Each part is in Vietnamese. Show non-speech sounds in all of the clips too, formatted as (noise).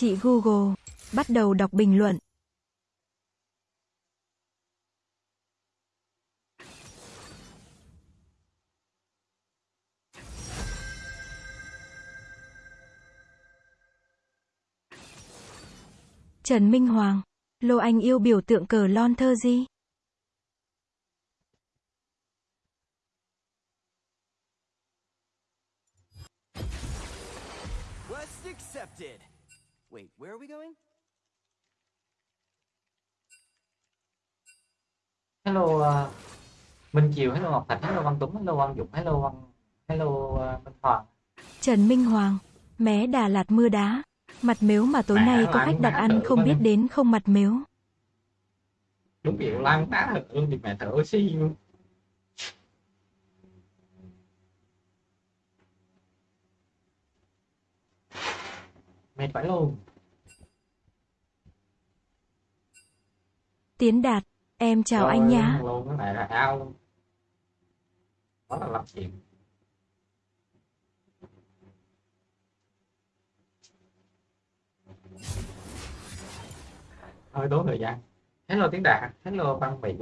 Chị Google, bắt đầu đọc bình luận. Trần Minh Hoàng, Lô Anh yêu biểu tượng cờ lon thơ gì? Quest accepted. Wait, where are we going? hello uh, Minh Chiều hello Ngọc Thạch hello Văn Tuấn hello Văn Dũng hello Văn hello uh, Minh Hoàng Trần Minh Hoàng, mé Đà Lạt mưa đá. Mặt mếu mà tối nay có khách đặt ăn không biết đến không mặt mếu. đúng kiểu lan tá thật luôn thì mẹ thở oxy luôn mệt phải luôn. Tiến Đạt, em chào Trời anh nhá. luôn cái này là ao. Đó là lập chuyện hơi tốn thời gian hello tiếng đạt hello văn mỹ.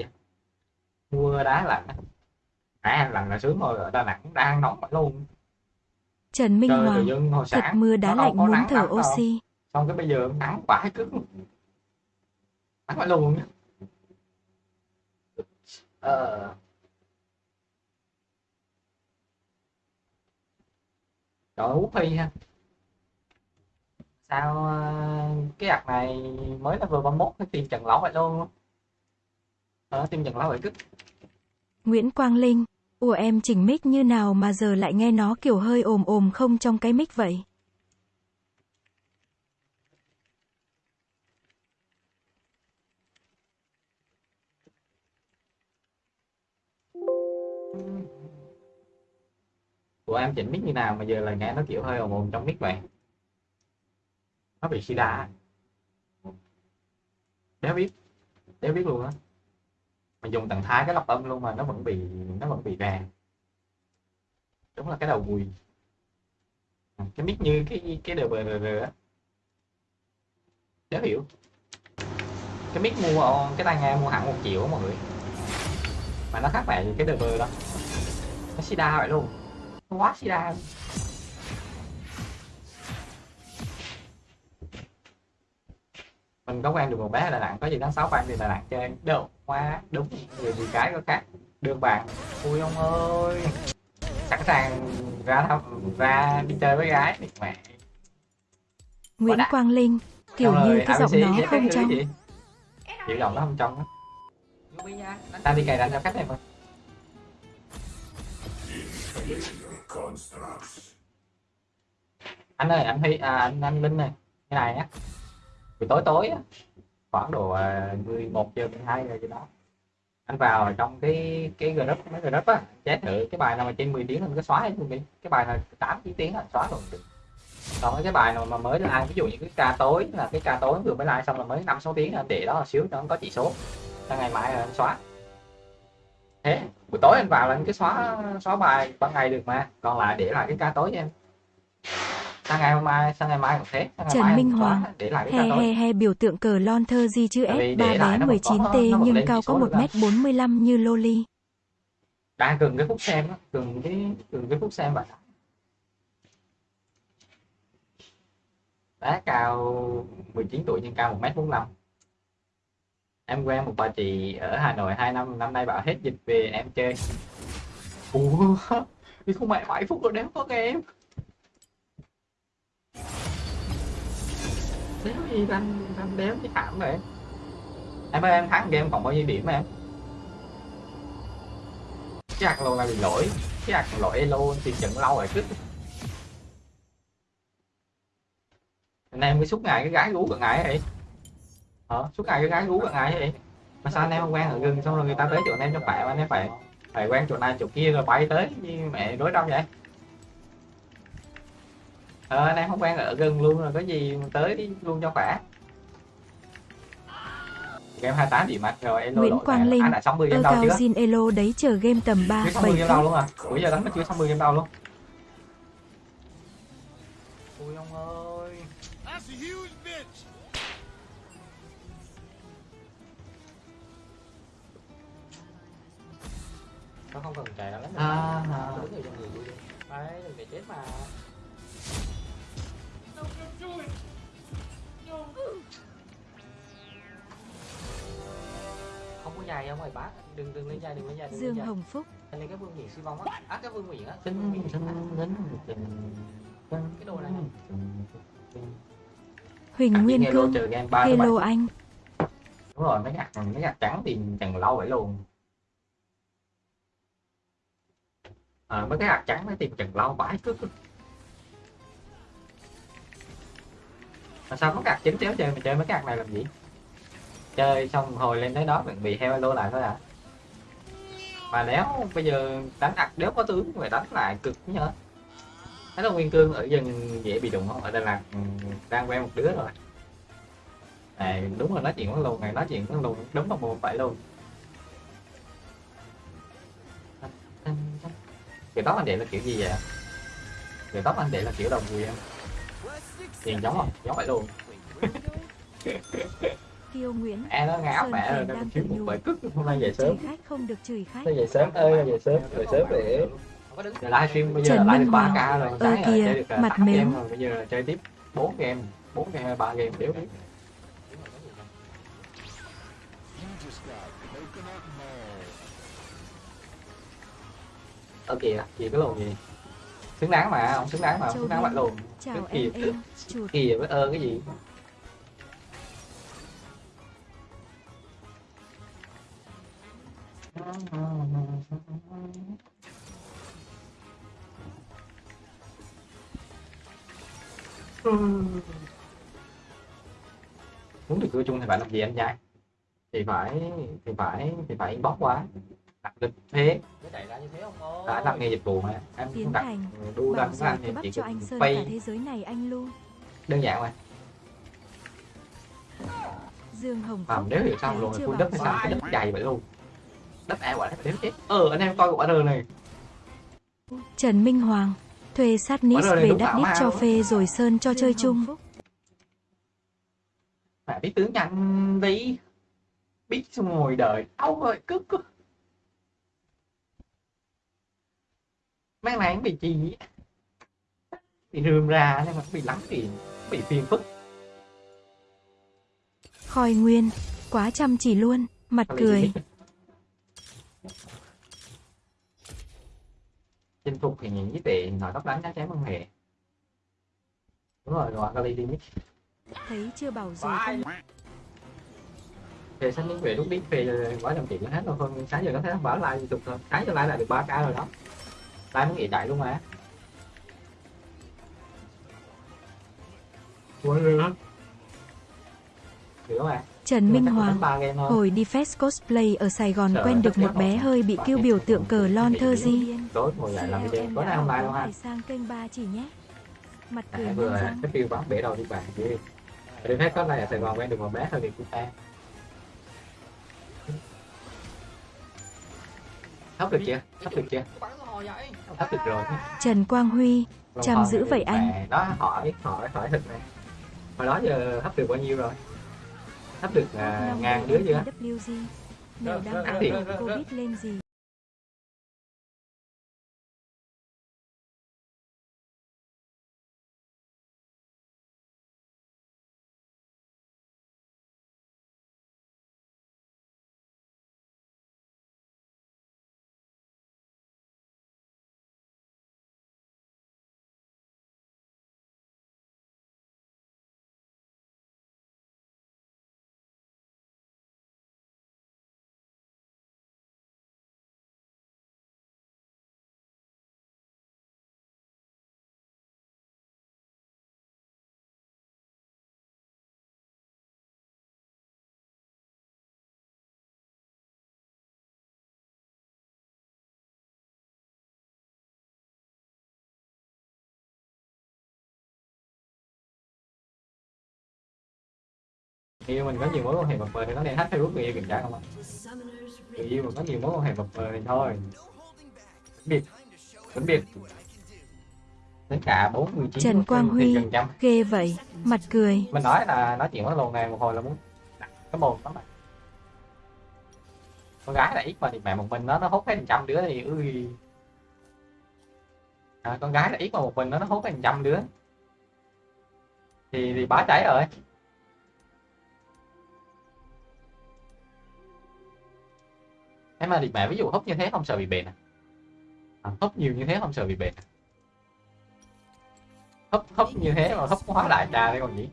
Mưa đá lạnh. À lạnh là sướng rồi ở đà nẵng đang nóng phải luôn. Trần Minh trời Hoàng, hồi thật sáng mưa đá lạnh muốn thở oxy. xong cái bây giờ nắng vãi cứng. Nắng phải luôn. Ờ. Trời ơi, Út Phi ha Sao ờ, cái ạc này mới level 31 cái team Trần Lão vậy luôn Ờ, team Trần Lão vậy cứ Nguyễn Quang Linh, ủa em chỉnh mic như nào mà giờ lại nghe nó kiểu hơi ồm ồm không trong cái mic vậy? Của em chỉnh mic như nào mà giờ lại nghe nó kiểu hơi ồn ồn trong mic vậy nó bị sida Đéo biết Đéo biết luôn á. Mình dùng tầng thái cái lọc âm luôn mà nó vẫn bị Nó vẫn bị vàng, Đúng là cái đầu mùi, ừ, Cái mic như cái cái đờ bờ rờ á. Đéo hiểu. Cái mic mua Cái tai nghe mua hẳn một triệu mọi người. Mà nó khác mẹ cái đờ bờ đó. Nó sida vậy luôn. Nó quá sida mình có quen được một bé ở Đà Nẵng có gì tháng sáu bạn đi Đà Nẵng chơi. Đâu quá đúng người gì cái có khác. Đường bạn. Ui ông ơi. Sẵn sàng ra thăm ra đi chơi với gái. Đi mẹ Nguyễn. Quang Linh, kiểu Xong như rồi cái giọng ABC nó không trong. kiểu giọng nó không trong á. Ta đi cài đặt cho khách em ơi anh ơi anh Huy à, anh anh Linh này. Cái này á thì tối tối á, khoảng độ à, 11 giờ 12 giờ gì đó, anh vào trong cái cái group, mấy group á chế thử cái bài nào mà trên 10 tiếng anh cứ xóa hết luôn đi. Cái bài nào 8 9 tiếng là xóa luôn được. Còn cái bài nào mà mới like ví dụ như cái ca tối, là cái ca tối vừa mới like xong là mới năm, sáu tiếng anh để đó là xíu cho nó có chỉ số. Là ngày mai là anh xóa. Thế, buổi tối anh vào là anh cứ xóa xóa bài ban ngày được mà. Còn lại để lại cái ca tối cho em sang ngày hôm mai sang ngày mai cũng thế sang Trần Minh Hoàng, để lại cái He he he biểu tượng cờ lon thơ S, để 3 lại bé nó vẫn có- 19T nó vẫn nhưng cao có số 1 được à. mét 45 như Loli. đang cần cái phút xem cần cái cần cái phút xem vậy bé cao 19 tuổi nhưng cao 1 mét 45 em quen một bà chị ở Hà Nội 2 năm năm nay bảo hết dịch về em chơi. Ủa? Thì không mẹ 7 phút rồi đéo có game xíu gì anh anh đéo cái thảm vậy em ơi, em thắng game còn bao nhiêu điểm em? Cái ạc lô là bị lỗi. Cái ạc lỗi elo thì trận lâu rồi chứ. Anh em cứ suốt ngày cái gái rú gần ngày vậy hả? Suốt ngày cái gái rú gần ngày vậy mà sao anh em không quen ở gần xong rồi người ta tới chỗ anh em cho bạn anh em phải phải quen chỗ này chỗ kia rồi bay tới như mẹ đối đâu vậy? Ờ anh em không quen ở gần luôn rồi có gì mà tới đi luôn cho khỏe. Game 28 điểm mặt rồi elo Nguyễn Quang. Linh, anh đã 60 ơ game đâu chưa? Jin Elo đấy chờ game tầm 3, chưa 7 60 game đâu luôn à? Bây giờ đánh mà chưa 60 game đâu luôn. Ui ông ơi. A huge bitch. nó không cần chạy đâu lắm À, à. đứng ở trong người tôi không có dài không ơi bác đừng đừng lên dài đừng lên dài đừng lên Dương dài Hồng Phúc, lên cái vương miện suy vong á. Á cái vương miện á. Cái vương Tính miện tính tính tính cái đồ này. Huỳnh Hạt Nguyên nghe lô Cương, trừ game ba thứ bảy Hello anh, đúng rồi mấy hạt mấy hạt trắng thì chẳng lâu vậy luôn. À, mấy cái hạt trắng mới tìm chẳng lâu. Bãi cứ cứ mà sao mất cạc chính chéo chơi mà chơi mấy cạc này làm gì? Chơi xong hồi lên tới đó mình bị heo lô lại thôi à. Mà nếu bây giờ đánh đặt nếu có tướng phải đánh lại cực nhớ thấy là nguyên cương ở dân dễ bị đụng không? Ở đây là ừ, đang quen một đứa rồi. Này, đúng là nói chuyện với luôn này, nói chuyện với luôn đúng là một phải luôn kiểu tóc anh đệ là kiểu gì vậy? Kiểu tóc anh đệ là kiểu đồng quyền nhìn giống không giống phải luôn? (laughs) Kiêu Nguyễn, e nó ngáo mẹ rồi đang tự một bể cức hôm nay về sớm khách không được chửi khách. Nó về sớm ơi, về sớm, về sớm để giờ livestream bây giờ Trần là live Minh được ba Hoàng. k rồi Ơ sáng rồi kìa, chơi được mặt tám mếu. game rồi bây giờ là chơi tiếp bốn game bốn game ba game đéo biết ở kìa gì cái lồn gì xứng đáng mà ông xứng đáng mà ông Châu xứng đáng luôn Chào Cái chuột, kìa với ơ cái gì muốn được cưa chung thì phải làm gì anh trai thì phải thì phải thì phải inbox quá đặt lịch thế. Đã đặt nghề dịch vụ mà. Em Tiến không đặt đu anh cứ thì bắt chỉ cho anh Sơn cả thế giới này anh luôn. đơn giản mà Dương Hồng mà nếu hiểu xong rồi bảo đất hay sao? Cái đất dày vậy luôn. Đất e quả đất đéo chết. Ờ anh em coi quả rờ này. Trần Minh Hoàng, thuê sát nít về đít mà cho phê rồi Sơn cho chơi chung. mà biết tướng nhanh tí biết xong ngồi đời. Đâu rồi cứ cứ này nó bị chi? Á. bị rườm ra nhưng mà bị lắm thì bị phiền phức? Khôi Nguyên, quá chăm chỉ luôn, mặt Thôi bị cười. chinh phục thì nhìn với tệ nói tóc đánh chắc chắn không hề đúng rồi rồi Kali đi mix Thấy chưa bảo rồi không? về sáng đến về lúc biết về quá tiền nó hết rồi hơn sáng giờ nó thấy bảo lại tục thôi. Sáng giờ lại là được 3 k rồi đó lại nó nghỉ chạy luôn mà. Quên rồi đó hiểu mà Trần Minh Hoàng, hồi đi fest cosplay ở Sài Gòn Sợ quen được một bé rồi. hơi bị kêu biểu tượng cờ lon thơ gì. di. tối ngồi dậy làm video tối nay không like đâu ha sang kênh ba chỉ nhé. Mặt cười à, vừa răng. cái phiêu bắn bể đầu đi bạn đi đi có này ở Sài Gòn quen được một bé thôi thì cũng ta thấp được chưa? Thấp được chưa thấp được rồi Trần Quang Huy, Chăm giữ vậy anh. đó hỏi hỏi hỏi thật này hồi đó giờ thấp được bao nhiêu rồi thấp được Long ngàn đứa chưa WG. Mèo đang. Covid lên gì? Người yêu mình có nhiều mối quan hệ mập mờ thì có nên hack facebook người yêu kiểm tra không ạ? Người yêu mình có nhiều mối quan hệ mập mờ thì thôi. Biệt vĩnh biệt. Đến cả 49 Trần Quang Huy. Ghê vậy, mặt cười. mình nói là nói chuyện với lồn này một hồi là muốn cái mồm lắm con gái là ít mà thì mẹ một mình nó nó hút hết trăm đứa thì ui. À, con gái là ít mà một mình nó nó hút hết trăm đứa. Thì thì bá cháy rồi thế mà thì mẹ ví dụ hút như thế không sợ bị bệnh à, à hút nhiều như thế không sợ bị bệnh à? hấp hấp như thế mà hấp hóa đại trà đây còn gì!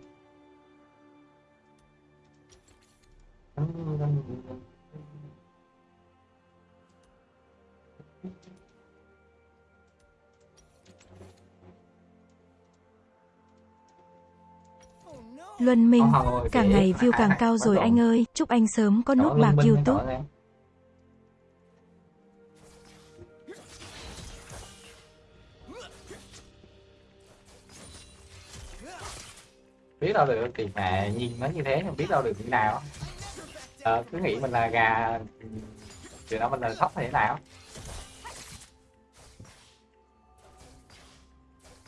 Luân Minh, càng kệ, ngày view càng à, cao quá rồi anh ơi. Chúc anh sớm có nút bạc YouTube. Biết đâu được thì mẹ nhìn nó như thế nhưng biết đâu được như nào. Ờ, cứ nghĩ mình là gà thì đó mình là thóc thế nào?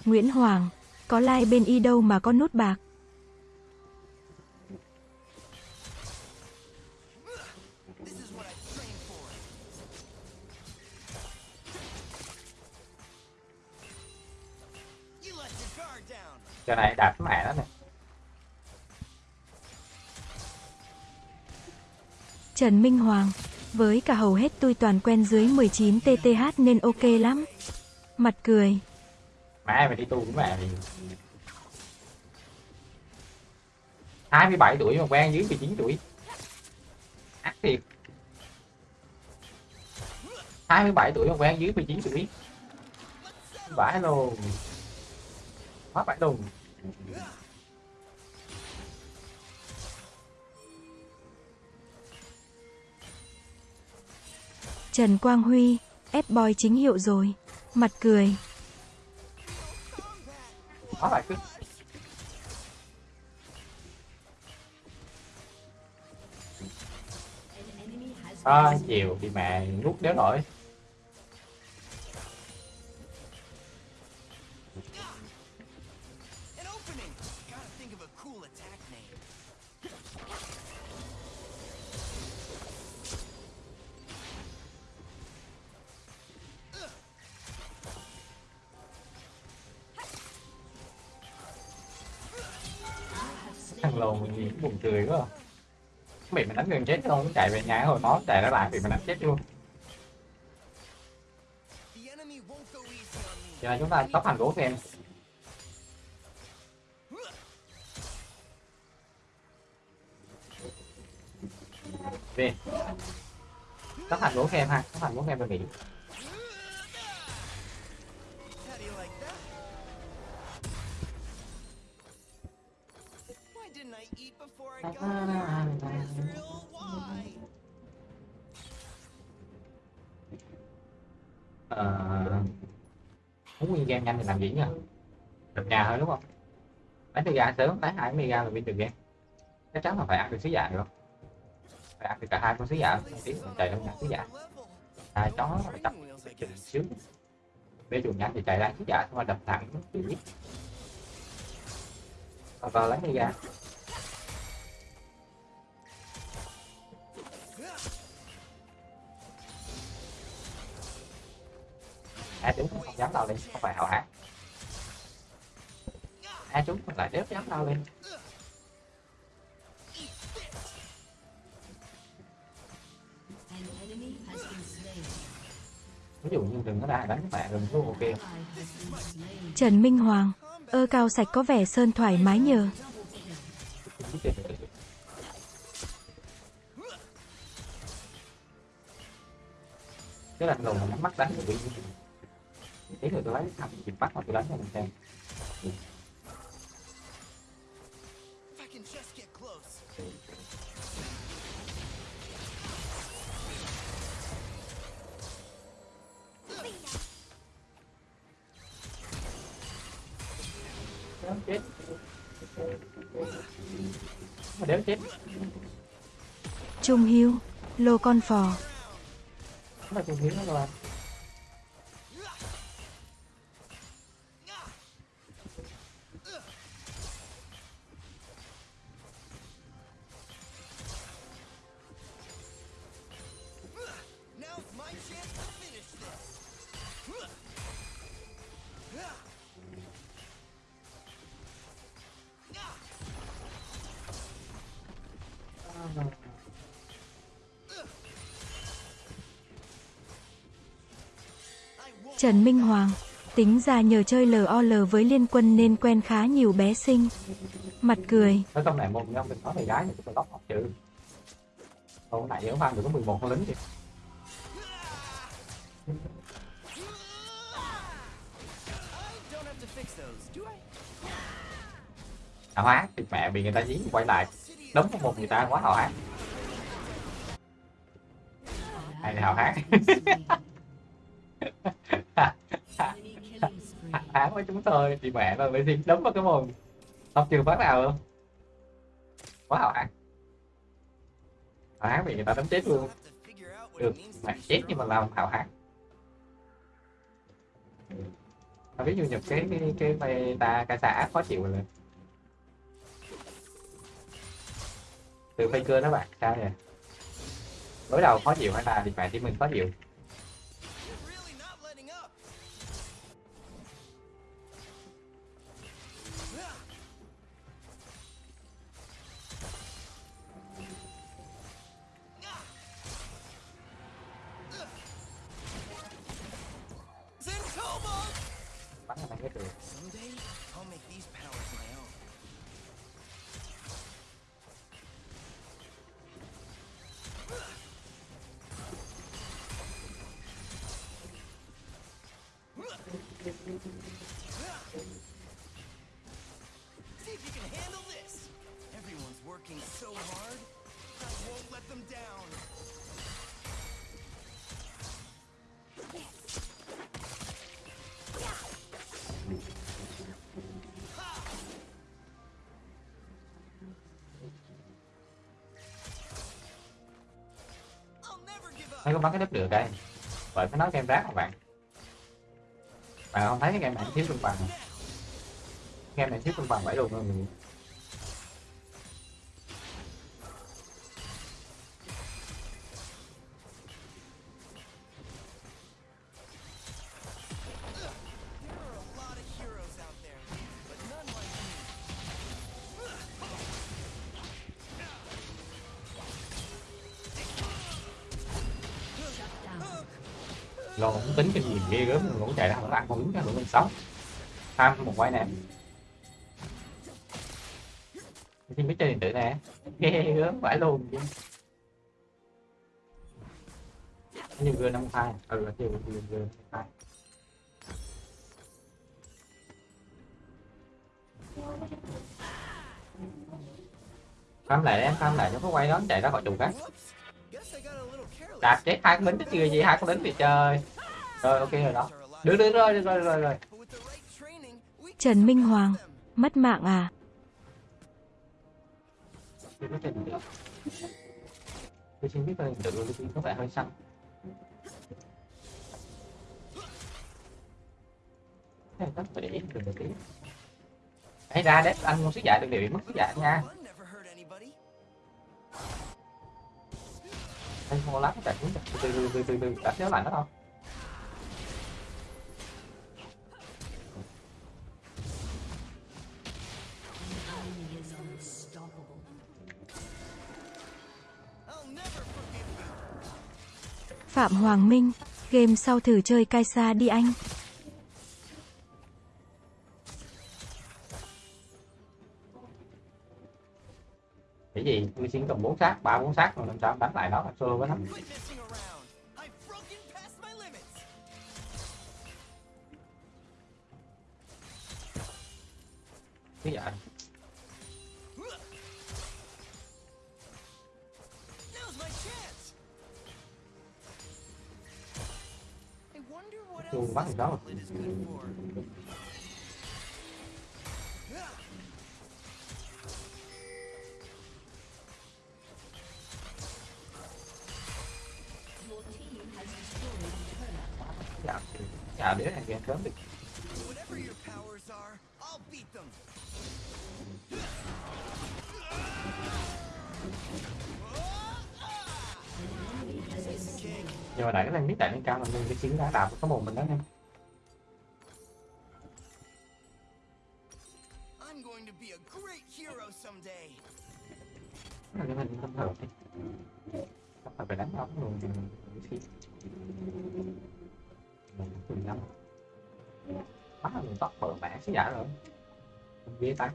Nguyễn Hoàng, có like bên y đâu mà có nút bạc. Giờ này đạp mẹ đó nè Trần Minh Hoàng, với cả hầu hết tôi toàn quen dưới 19 TTH nên ok lắm. Mặt cười, mẹ mày đi tu với mẹ mày. 27 tuổi mà quen dưới 19 tuổi. Ác thiệt. 27 tuổi mà quen dưới 19 tuổi. Vãi luôn quá vãi luôn Trần Quang Huy, F-boy chính hiệu rồi. Mặt cười, quá cứ à, chiều thì mẹ nuốt đéo nổi. Lầu mình nhìn buồn cười quá. À. bị mình đánh gần chết không? Chạy về nhà hồi nó chạy ra lại bị mình đánh chết luôn. Giờ chúng ta tóc hành gỗ em. Về tóc hành gỗ em ha tóc hành gỗ em về nghĩ game nhanh thì làm gì nhá được nhà thôi, đúng không? Bán từ gà sớm bán hai mươi gà là win từ game. Chắc chắn là phải ăn được sứ giả được không phải ăn được cả hai con sứ giả một tiếng mình chạy đâu nhà sứ giả hai chó phải tập trình xíu. Bé chuồng nhanh thì chạy ra sứ giả dạ, xong rồi đập thẳng chịu biết vào lấy đi a chúng không dám lao lên không phải hảo hán. A chúng lại đéo dám lao lên. Ví dụ như đừng có ra đánh bạn đừng có ok Trần Minh Hoàng, ơ cao sạch có vẻ sơn thoải mái nhờ. cái đầu mà nhắm mắt đánh bị tí nữa tôi lấy thằng chìm bắt mà tôi đánh cho mình xem chết. Mà đéo chết. Trung Hiếu, lô con phò. nó là tôi hiếu nó là Trần Minh Hoàng, tính ra nhờ chơi LOL với liên quân nên quen khá nhiều bé xinh. Mặt cười, ở trong này một nhóm mình có người gái thì tôi lóc học chữ còn này ở phan được có 11 con lính kìa. Hào hán thì mẹ bị người ta dí quay lại. Đấm vào một người ta quá hào hán hay là hào hán (laughs) hào với chúng tôi, thì mẹ mà mới đi đấm vào cái mồm. Không trường phát nào luôn. Quá hào hán hào hán bị người ta đấm chết luôn. Được mẹ chết nhưng mà làm hào hán Tao biết như nhập cái cái cái beta ca xã khó chịu rồi. Từ faker đó bạn, sao vậy? Đối đầu khó chịu hay là thì phải thì mình khó chịu? See if you can handle this. Everyone's working so hard. I won't let them down. I'll có bắn cái đếp được đây Vậy phải nói game rác mà bạn À, bạn không thấy cái game này thiếu cân bằng. Game này thiếu cân bằng vậy luôn rồi There lo không tính cái gì ghê gớm 16 21 quay nè xin biết chơi điện tử nè. Ghê gớm phải luôn chứ. Nhiều gương năm hai. Ừ là nhiều gương gương hai. Farm lại em tham lại nó có quay đó chạy ra khỏi trùng khác đạt chết hai con lính chứ gì, hai con lính thì chơi rồi, ok rồi đó được được rồi được rồi rồi rồi Trần Minh Hoàng, mất mạng à? Tôi xin biết ơn tự tôi có vẻ hơi. Này phải để được tí. Hãy ra đấy, anh muốn sức giải đừng để bị mất sức giải nha. Anh không có lát chạy xuống từ từ từ từ từ đã kéo lại nó không? Phạm Hoàng Minh, game sau thử chơi Kaisa đi anh. Cái gì? Tôi xin cầm bốn sát, ba bốn sát rồi làm sao đánh lại nó là solo với lắm. Cái gì vậy? Dạ, dạ đứa này game sớm được. Whatever your powers are, I'll beat them. Nhưng mà nãy cái lên biết tại lên cao mình cái chiến đã đạp có một mình đó nha. I'm going to be a great hero someday. Cái này mình không hợp đi. Không phải phải đánh nó luôn thì mình lăm bắt là mình tóc bờ mẹ xí giả rồi ghê tay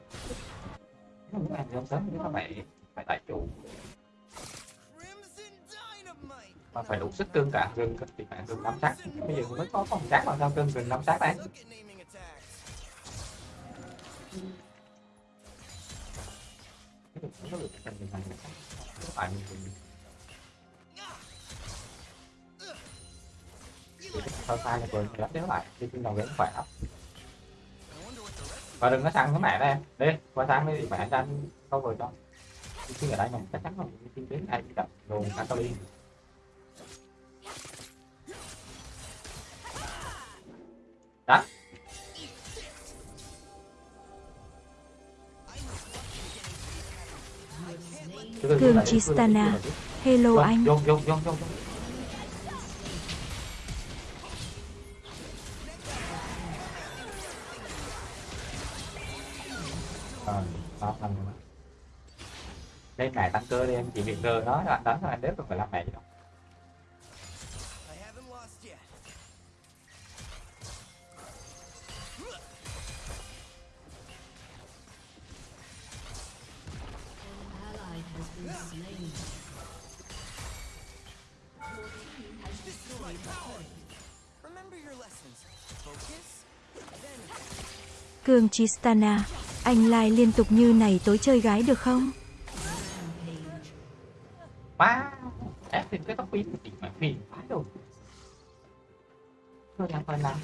nếu muốn ăn không sớm thì nó phải phải tại chủ! Mà phải đủ sức cưng cả gừng thì bạn gừng năm sát. Bây giờ mới có phòng sát mà sao cưng gừng năm sát đấy phải sao sai là vừa lắm nếu lại, đi trên đầu vẫn khỏe và đừng có sang cái mẹ đây em. Đi, qua sang đi, mẹ cho anh câu vừa cho. Đi khi ở đây mình chắc chắn không mình đi đến ai cũng đập đồ ăn tao đi. Từ từ. Hello Vâng, anh. vô Ờ, này tăng cơ đi em chỉ việc rờ nó là anh đánh thôi anh đếp không phải làm mẹ gì đâu Cường Tristana. Anh lai liên tục như này tối chơi gái được không? Quá ép thêm cái tóc pin thì mà phiền quá rồi thôi làm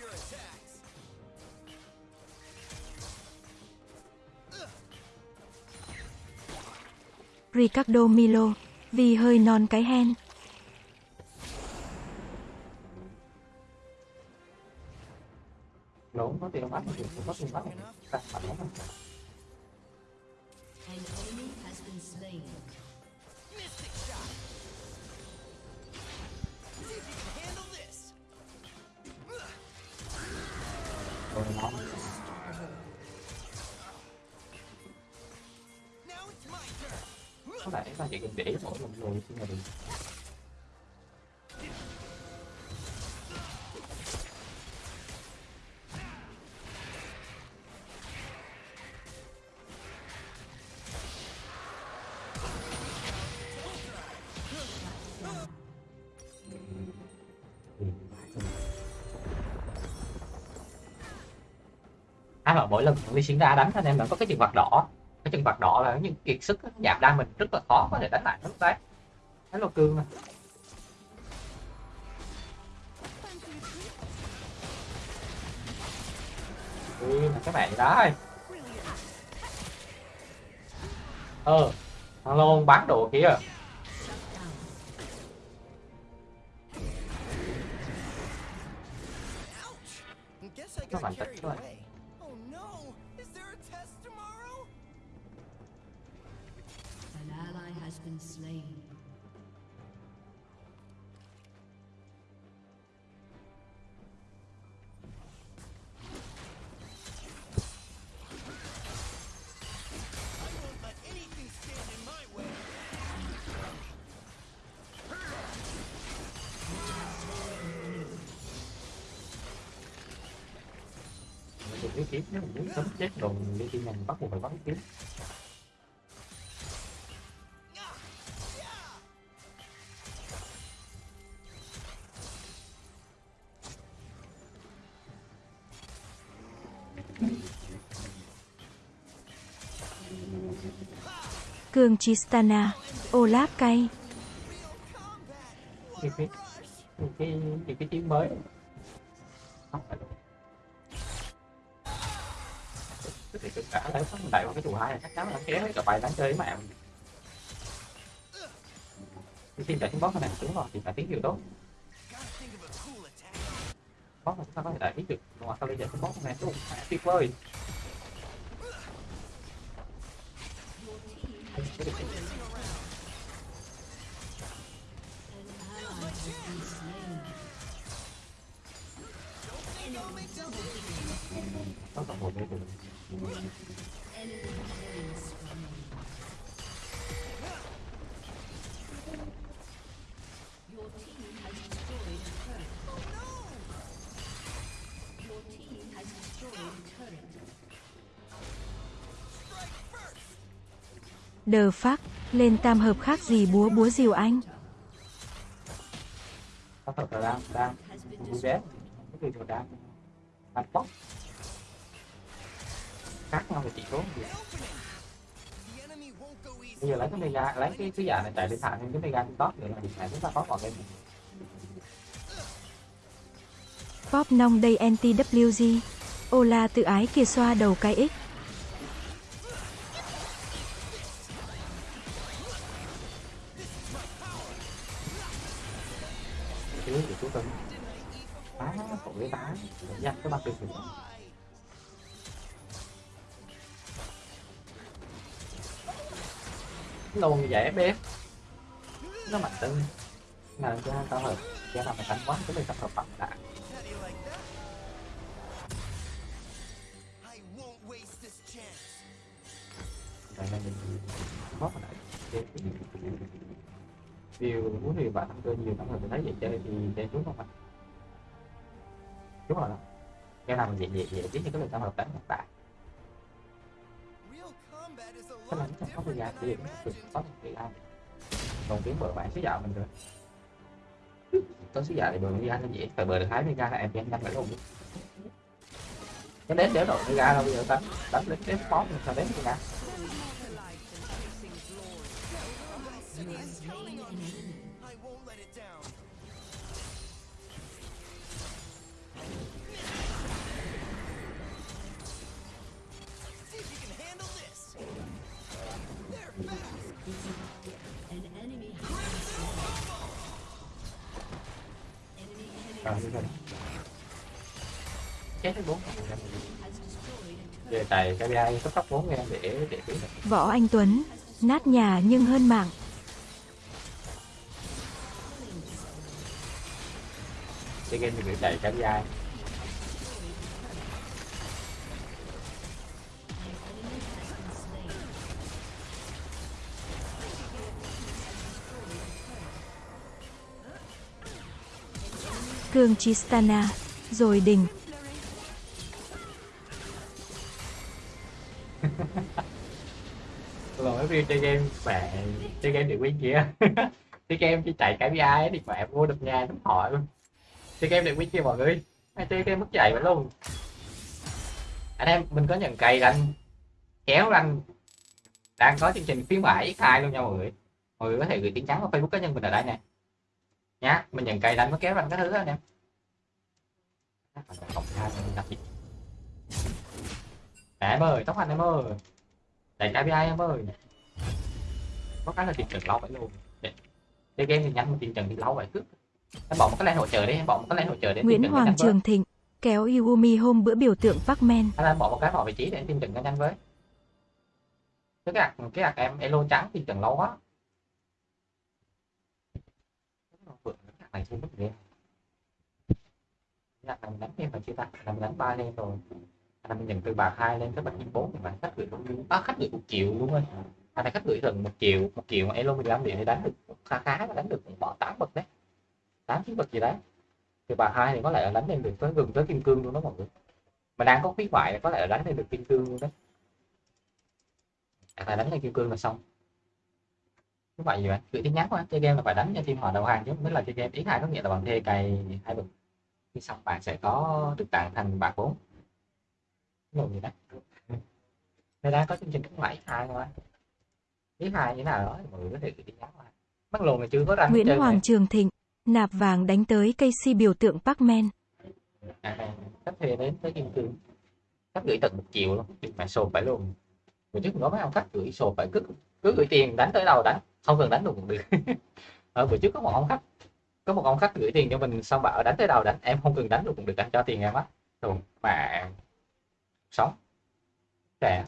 your attacks. Ricardo Milo. Vì hơi non cái hen. Lỗ có tiền bắt thì có tiền bắt. Đặt mặt nó rồi nó có lẽ ta chỉ cần để mỗi một người xin là được mà sinh ra đánh anh em là có cái chừng vạt đỏ cái chừng vạt đỏ là những kiệt sức giảm đa mình rất là khó có thể đánh lại lúc đấy thấy lô cương mà Ui, mà cái mẹ đó ơi ờ thằng lôn bán đồ kia nó down. Ouch. rồi has been slain. Kiếm nếu mình muốn sớm chết rồi đi khi nhanh bắt buộc phải bắn kiếm Cường Chistana, Olaf cay. cái cái cái cái, cái mới. Không phải thì tất cả lấy phát đại vào cái chủ hai này chắc chắn là kéo cả bài đáng chơi với mẹ mình. Chạy xuống boss này đúng rồi thì phải tiếng nhiều tốt. Boss này chúng ta có thể đẩy được. Ngoài sau đi giờ boss này đúng tuyệt vời. An ally has (laughs) been slain. có tổng một Đờ phát, lên tam hợp khác gì búa búa diều anh. cắt nhau thì chỉ easy. bây giờ lấy cái mega lấy cái cái giả này chạy lên thẳng cái mega top để mà điện này chúng ta có còn cái Pop nong đây anti-WG. Ola tự ái kìa xoa đầu cái X. chú cưng tá cậu cái tá. Nhặt cái băng tiền xuống luôn như vậy bé. Nó mạnh tinh mà cho tao hợp cho làm mày đánh quá, cái này tập hợp bằng đã. Đây là mình bóp vào Điều muốn thì bạn thắng cơ nhiều lắm rồi, mình thấy vậy chơi thì chơi trúng không ạ? Đúng rồi đó. Cái nào mình vậy vậy vậy biết như cái lời tao hợp đánh hiện tại Cái này lot có thời gian different thì than I được có một cái ai? Còn tiếng bờ bạn sẽ dạo mình rồi. Tôi sẽ dạo thì bờ đi ăn nó dễ Phải bờ được hái mới ra là em em nhanh phải luôn Cái đến đéo đổi ra đâu, bây giờ đánh Đánh đến đến mình sao đến mới ra destiny is slain on me. I won't let it down. See if you can handle this. They're fast. An enemy has been slain. Enemy Chết tới bốn về tài KPI cấp tốc 4 em để để biết Võ Anh Tuấn. Nát nhà nhưng hơn mạng. (laughs) chơi game thì bị chạy KPI Cương Chistana. Rồi đỉnh. mấy video chơi game mẹ chơi game được win kia chơi game chỉ chạy KPI ấy, thì mẹ mua được nhà đúng hỏi luôn chơi game này quý kia mọi người. Hay chơi game mất chạy vậy luôn. Anh em mình có nhận cày anh kéo anh đang có chương trình khuyến mãi khai luôn nha mọi người. Mọi người có thể gửi tin nhắn vào facebook cá nhân mình ở đây nè. Nhá mình nhận cày đánh nó kéo anh cái thứ đó anh em. Mẹ em ơi, tóc anh em ơi. Đẩy KPI em ơi. Có cái là tiền trần lâu vậy luôn. Chơi game thì nhanh mà tiền trần thì lâu vậy cứ Em bỏ một cái len hỗ trợ đi, em bỏ một cái len hỗ trợ để Nguyễn nó Hoàng. Trường Thịnh. Kéo Yumi hôm bữa biểu tượng Pacman. Anh em bỏ một cái vào vị trí để tiền trần nó nhanh với Cái gạt, cái gạt em elo trắng tiền trần lâu quá cái này chưa mất game này mình đánh game phải chưa ta? Là mình đánh ba game rồi anh em mình nhận từ bạc hai lên tới bạc bốn thì bạn khách gửi cũng à, khách gửi một triệu luôn ơi anh này khách gửi gần một triệu một triệu mà elo 15 điện thì đánh được khá khá là đánh được bỏ tám bậc đấy tám chín bậc gì đấy. Thì bà hai thì có lẽ là đánh lên được tới gần tới kim cương luôn đó mọi người. Mà đang có khuyến mại có lẽ là đánh lên được kim cương luôn đấy. À, đánh lên kim cương là xong. Như vậy gì bạn gửi tin nhắn qua chơi game là phải đánh cho team họ đầu hàng chứ. Mới là chơi game. Ý hai có nghĩa là bằng thê cày hai bậc. Khi xong bạn sẽ có được tặng thành bạc bốn. Rồi gì đó. (laughs) Người đang có chương trình khuyến mãi hai thôi. Ý hai như nào đó mọi người có thể gửi tin nhắn qua. Bắt lồn là chưa có ranh Nguyễn Hoàng này. Trường Thịnh. Nạp vàng đánh tới cây si biểu tượng Pacman. à, à, khách thuê đến tới kim cương. Khách gửi tận một triệu luôn. Mà sồn phải luôn. Bữa trước có mấy ông khách gửi sồn phải cứ cứ gửi tiền đánh tới đâu đánh. Không cần đánh được cũng được. Ở (laughs) ờ, bữa trước có một ông khách có một ông khách gửi tiền cho mình xong bảo đánh tới đâu đánh. Em không cần đánh được cũng được anh cho tiền em á. Thường mà sống. Trẻ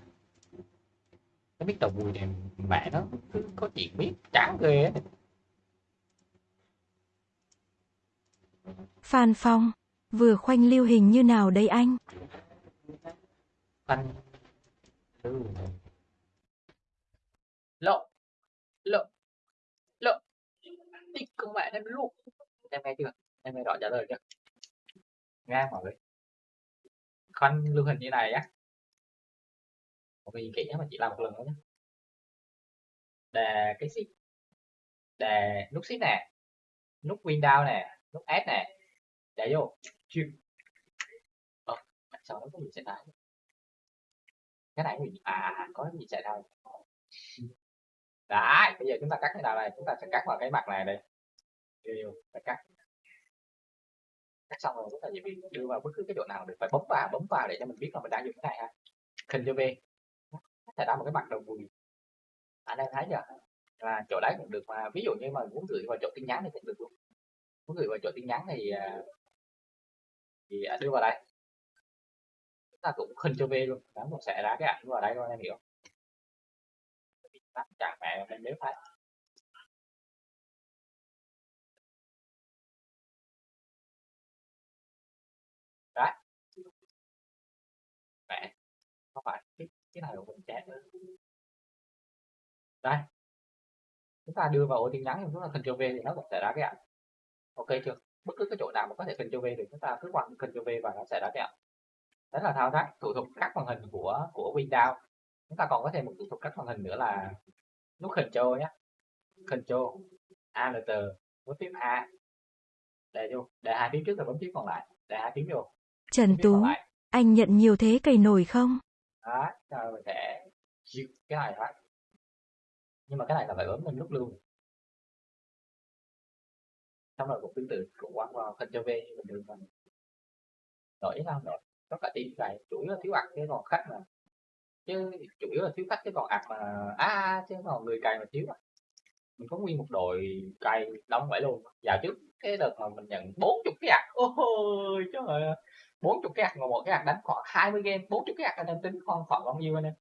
nó biết tàu bùi này mẹ nó cứ có chuyện biết. Chán ghê ấy. Phan Phong. Vừa khoanh lưu hình như nào đây anh? anh lộ lộ lộ. Đi con mẹ em lộ em nghe chưa? Em nghe rõ trả lời chưa? Nghe mọi người khoanh lưu hình như này á. Một cái gì kỹ mà chỉ làm một lần thôi nhé đề cái gì? Để nút ship nè. Nút window nè. Nút s nè đấy vô chuyên ờ sao nó có gì xảy ra cái này mình à, à có cái gì xảy ra đấy bây giờ chúng ta cắt cái nào này? Chúng ta sẽ cắt vào cái mặt này đây. Yêu phải cắt. Cắt xong rồi chúng ta chỉ việc đưa vào bất cứ cái chỗ nào được. Phải bấm vào bấm vào để cho mình biết là mình đang dùng cái này ha. Hình cho V. Thể ra một cái mặt đầu vùi anh em thấy chưa? Là chỗ đấy cũng được mà. Ví dụ như mà muốn gửi vào chỗ tin nhắn thì cũng được luôn. Muốn gửi vào chỗ tin nhắn thì à, thì ảnh đưa vào đây. Chúng ta cũng khinh cho V luôn đáng cũng sẽ ra cái ảnh vào đây thôi em hiểu chả mẹ em nếu phải, đấy. Mẹ không phải cái cái này của mình chat nữa. Đây. Chúng ta đưa vào ô tin nhắn chúng ta cho V thì nó cũng sẽ ra cái ảnh. Ok chưa? Bất cứ cái chỗ nào mà có thể Ctrl V thì chúng ta cứ quăng Ctrl V và nó sẽ cái ảnh đó là thao tác thủ thuật cắt màn hình của của Windows. Chúng ta còn có thêm một thủ thuật cắt màn hình nữa là nút Ctrl nhé. Ctrl Alt bấm phím A. Để vô để hai phím trước rồi bấm phím còn lại để hai phím vô. Trần phím Tú, anh nhận nhiều thế cày nổi không? đó rồi mình sẽ cái này thôi. Nhưng mà cái này là phải bấm lên nút luôn xong rồi cũng tương tự cũng quăng vào phần cho về như bình thường thôi đổi sao đổi có cả tim này chủ yếu là thiếu ăn chứ còn khách mà. Chứ chủ yếu là thiếu khách chứ còn ạc mà à, à chứ còn người cày mà thiếu à. mình có nguyên một đội cày đông vậy luôn. Dạo trước cái đợt mà mình nhận 40 cái ạc. Ôi trời ơi. 40 cái ạc mà một cái ạc đánh khoảng 20 game. 40 cái ạc anh em tính khoảng khoảng bao nhiêu anh em?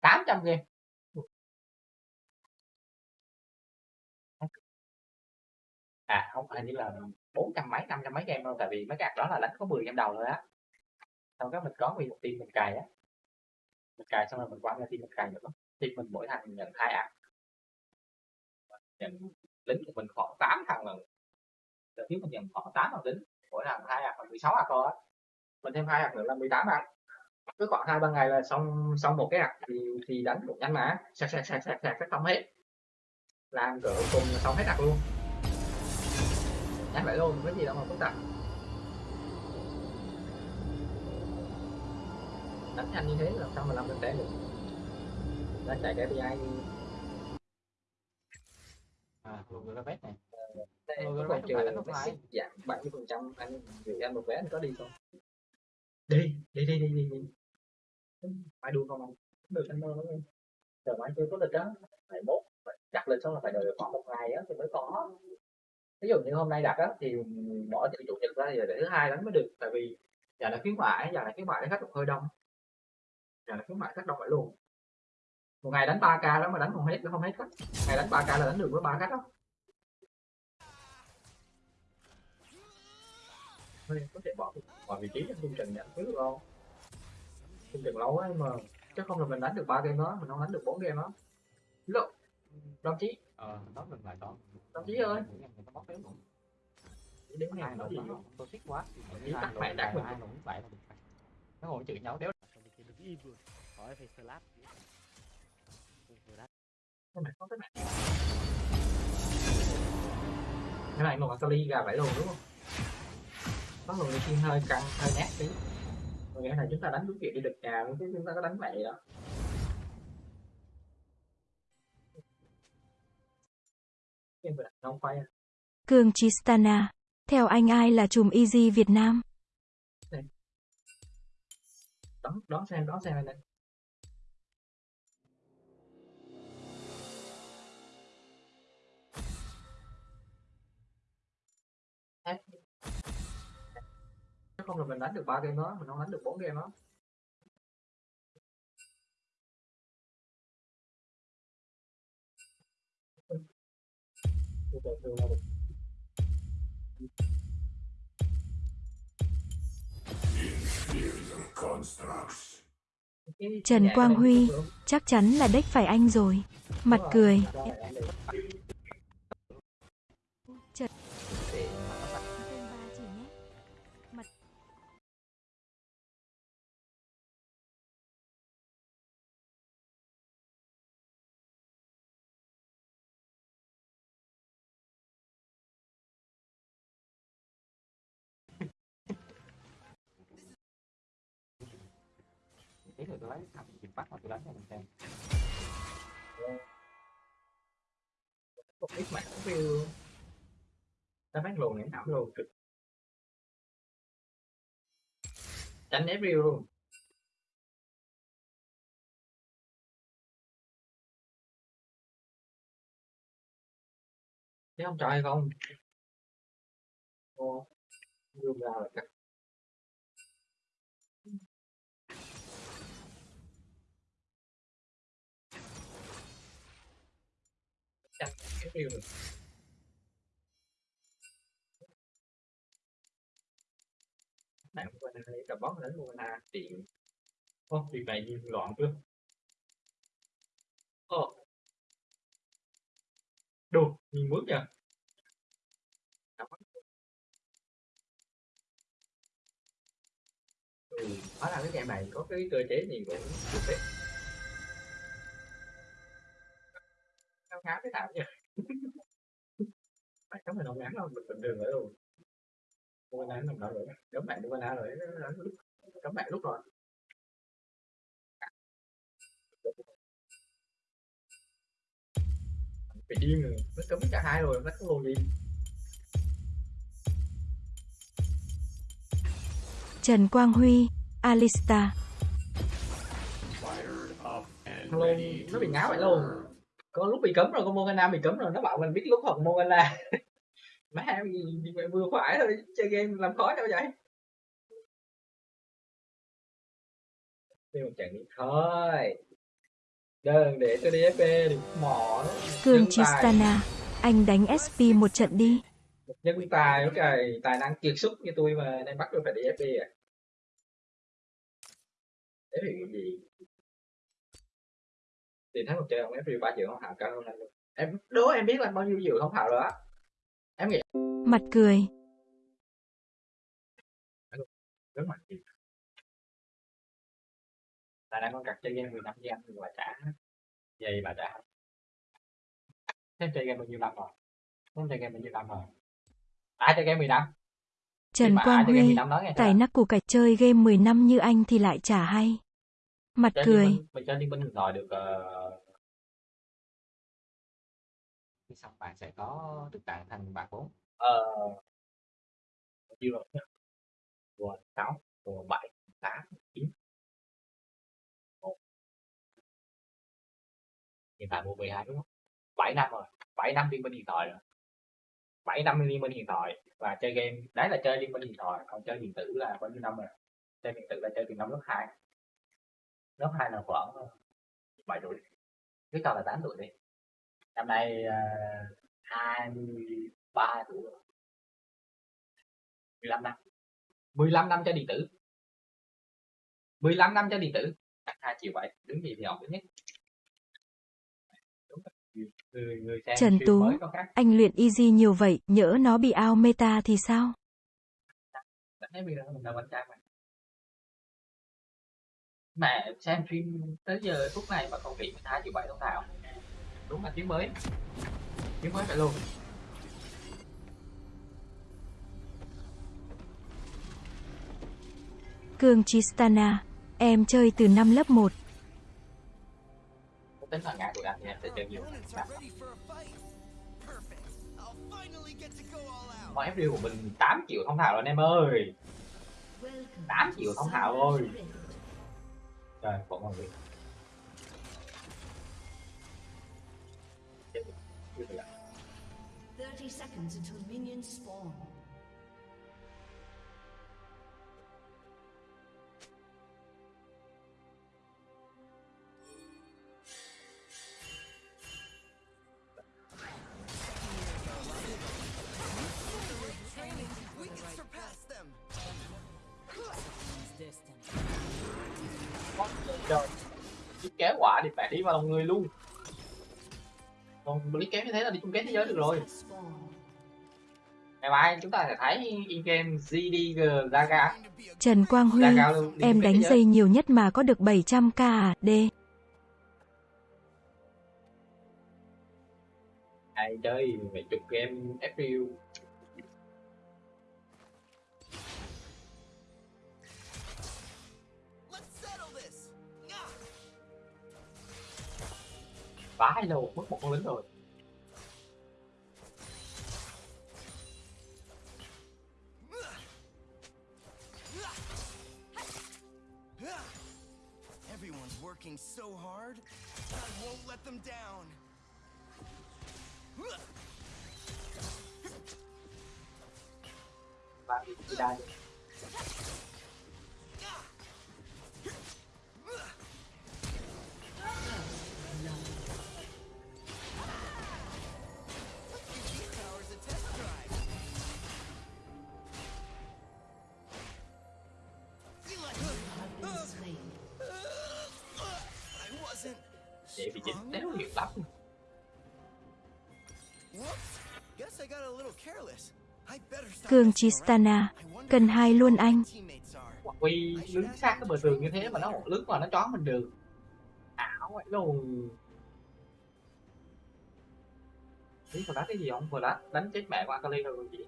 800 game. À không hình như là bốn trăm mấy, năm trăm mấy game đâu, tại vì mấy cái đó là đánh có 10 game đầu thôi á. Xong đó mình có nguyên một team mình cài á. Mình cài xong rồi mình quăng ra team mình cài nữa team mình mỗi thằng nhận hai ạ nhận lính của mình khoảng 8 thằng lần đợt trước mình nhận khoảng 8 thằng lính, mỗi thằng hai ạc là 16 ạc thôi á. Mình thêm hai ạ nữa là 18 ạc cứ khoảng hai, ba ngày là xong xong một cái ạ thì thì đánh cũng nhanh mà. Sạc sạc sạc sạc sạc xong hết. Làm cỡ cùng xong hết ạc luôn nhanh vậy luôn có gì đâu mà phức tạp. Đánh nhanh như thế làm sao mà làm được té được? Nó chạy cái API à này. Vet còn không phải chờ là nó phải giảm 70 phần trăm anh gửi anh một vé anh có đi không? Đi đi đi đi đi đi. Phải đua không anh? Được anh. Đâu giờ mai chưa có lịch đó phải mốt đặt lịch xong là phải đợi khoảng một ngày á thì mới có ví dụ như hôm nay đặt á thì bỏ từ chủ nhật ra thì để thứ hai đánh mới được tại vì giờ là khuyến mãi giờ là khuyến mãi khách hơi đông. Giờ là khuyến mãi khách đông phải luôn. Một ngày đánh 3 k đó mà đánh không hết không hết khách ngày đánh 3 k là đánh được với ba khách đó Thôi, có thể bỏ bỏ vị trí trong chương trình nhận được không? Chương trình lâu ấy mà chứ không là mình đánh được ba game đó mình không đánh được bốn game đó. Lộ đồng chí. Ờ đó mình lại đó đồng chí ơi. Đếm có nổi gì nó tôi thích quá Ý tắt mẹ đắt mình. ai nổi vậy là được nó ngồi chửi nhau đéo. Được evil hỏi phải slap cái này có này này một kali gà vậy luôn đúng không? Có người team hơi căng hơi nát tí. Còn cái này chúng ta đánh đúng kiểu đi được nhà chúng ta có đánh vậy đó Cường Chistana. Theo anh ai là chùm Easy Việt Nam? Đó, đó xem đó xem này. Chứ không là mình đánh được ba game đó mình không đánh được bốn game đó Trần Quang Huy. Chắc chắn là đếch phải anh rồi. Mặt cười. Rồi, tôi lấy thằng chìm bắt mà tôi đánh cho mình xem. Một ít mạng cũng yêu ta phát luôn này thảm luôn trực. Tránh ép view luôn. Chứ không trời không? Ô zoom ra là cắt chắc cái view rồi bạn qua đây cả bóng đến luôn là tiện. Ô việc này như loạn chưa ô. Đồ nhìn bước nha ừ, hóa là cái game này có cái cơ chế gì cũng được ngáo ngáo cái nào nhỉ phải cấm mình không ngắn đâu mình bình thường ở luôn. Mua nãy nằm đợi rồi cấm bạn mua nãy rồi cấm bạn lúc rồi. Bị điên rồi. Nó cấm cả hai rồi nó có luôn gì Trần Quang Huy, Alista. luôn nó bị ngáo vậy luôn có lúc bị cấm rồi con Morgana bị cấm rồi nó bảo mình biết lúc học Morgana. (laughs) Má em vừa phải thôi chơi game làm khó nhau vậy. Đi một trận đi thôi. Đơn để tôi đi FP đi mỏ tài. Chistana. Anh đánh SP một trận đi. một nhân tài ok. Tài năng kiệt xuất như tôi mà nên bắt tôi phải đi FP à. FP cái gì thì thấy một chơi ông FP ba triệu không hào cao hơn luôn. Em đố em biết là bao nhiêu triệu không hào rồi á. Em nghĩ Mặt cười. rất mạnh gì tài năng con cặc chơi game 10 năm với anh nhưng mà trả. Vậy bà trả. Thêm chơi game bao nhiêu năm rồi? Thêm chơi game bao nhiêu năm rồi? Ai chơi game 10 năm? Trần mà ai Quang chơi game 10 Huy. Tài nắc củ cải chơi game 10 năm như anh thì lại chả hay. Mặt chơi cười. Minh, mình chơi liên minh rồi được uh, Xong bạn sẽ có được tặng thành bạn bốn. Ờ bao rồi. Rồi, sáu, rồi bảy, tám, chín. Một hiện tại mua 12 đúng không? 7 năm rồi 7 năm liên minh điện thoại rồi. 7 năm liên minh điện thoại và chơi game, đấy là chơi liên minh điện thoại, còn chơi điện tử là bao nhiêu năm rồi? Chơi điện tử là chơi từ năm lớp 2 lớp 2 là khoảng ờ, bảy 7 tuổi. Cứ cho là 8 tuổi đi năm nay uh, 23 tuổi. Rồi 15 năm. 15 năm cho điện tử. 15 năm cho điện tử. Cắt 2 triệu bảy. Đứng gì thì học thứ nhất. Người, người Trần Tú. Anh luyện easy nhiều vậy, nhỡ nó bị out meta thì sao? Mà. Xem phim tới giờ phút này mà còn bị 12 triệu bảy thông thạo đúng là tiếng mới tiếng mới vậy luôn Cương Chistana. Em chơi từ năm lớp 1. Không tính là ngã tụi anh thì em sẽ chơi nhiều. Mọi FD của mình 8 triệu thông thạo rồi anh em ơi Welcome 8 to triệu thông Summer's rồi. Trời, vẫn còn việc rồi. Chưa 30 seconds until minions spawn. Trời Chiếc kéo quả thì phải đi vào lòng người luôn còn lý kéo như thế là đi chung kết thế giới được rồi. Ngày mai chúng ta sẽ thấy in-game GDG Zaga Going to be a Trần Quang Huy. Zaga Em đánh dây nhiều nhất mà có được 700k à, D. Ai chơi mấy chục game FPU vãi luôn mất một con lính rồi Everyone's working so hard, I won't let them down. và bị đai Cường wonder cần hai luôn anh. quy đứng sát cái bờ tường như thế mà nó lướt qua nó chó mình được. Ảo vậy luôn. Ý vừa đánh cái gì không? Vừa đánh đánh chết mẹ qua Kali rồi còn gì.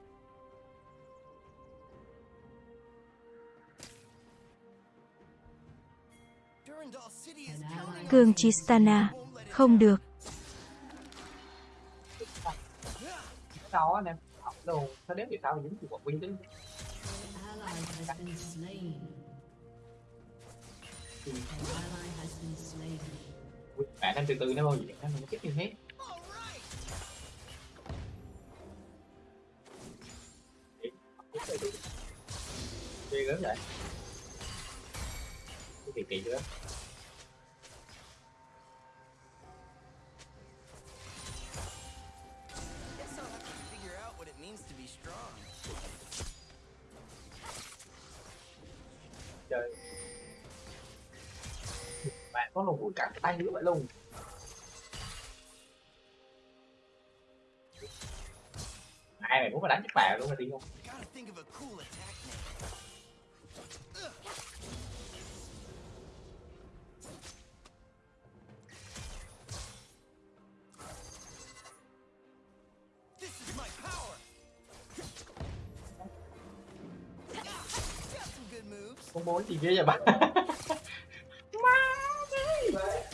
Cường it không được. á anh em học sao đếm thì sao mà dính chịu quả quýnh chứ? Bạn đang từ từ nó bao nhiêu em nó chết như thế. All lớn ghê gớm vậy. Cái kỳ kỳ chưa bạn có luôn bùi cắt tay nữa vậy luôn ai mày muốn mà đánh chết bè luôn mà đi không? Gotta think of a bạn name. This is my power. Got some good moves. con bố gì ghê vậy bà Real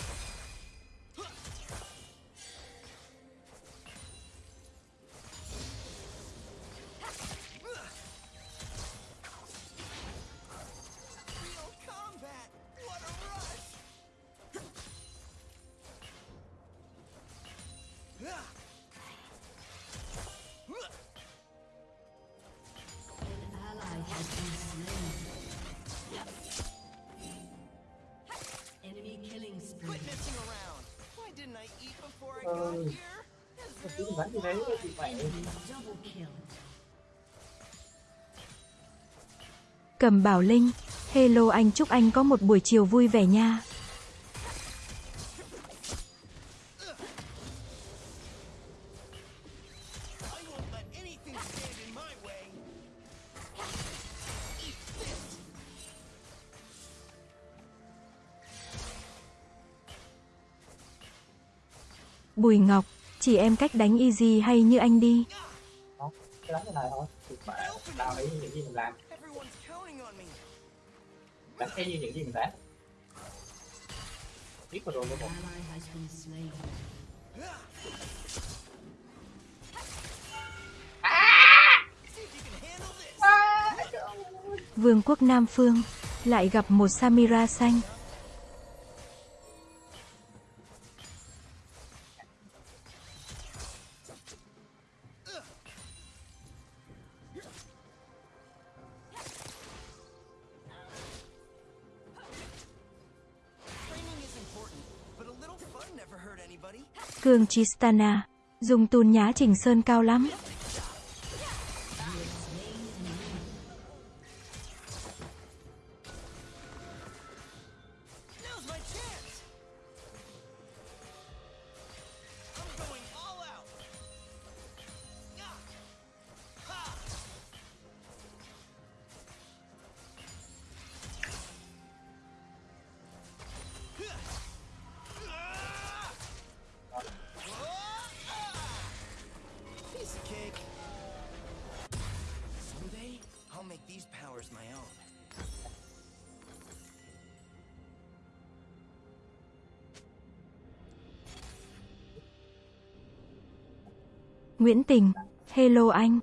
didn't I eat before I got here? kill. Cầm Bảo Linh, hello anh chúc anh có một buổi chiều vui vẻ nha. Bùi Ngọc, chỉ em cách đánh easy hay như anh đi. cái đánh cái này thôi thì mẹ tao thấy những gì mình làm đánh như những gì mình đánh biết rồi. Vương quốc Nam Phương, lại gặp một Samira xanh. Cường Chistana. dùng tùn nhá chỉnh sơn cao lắm. Nguyễn Tình, hello anh.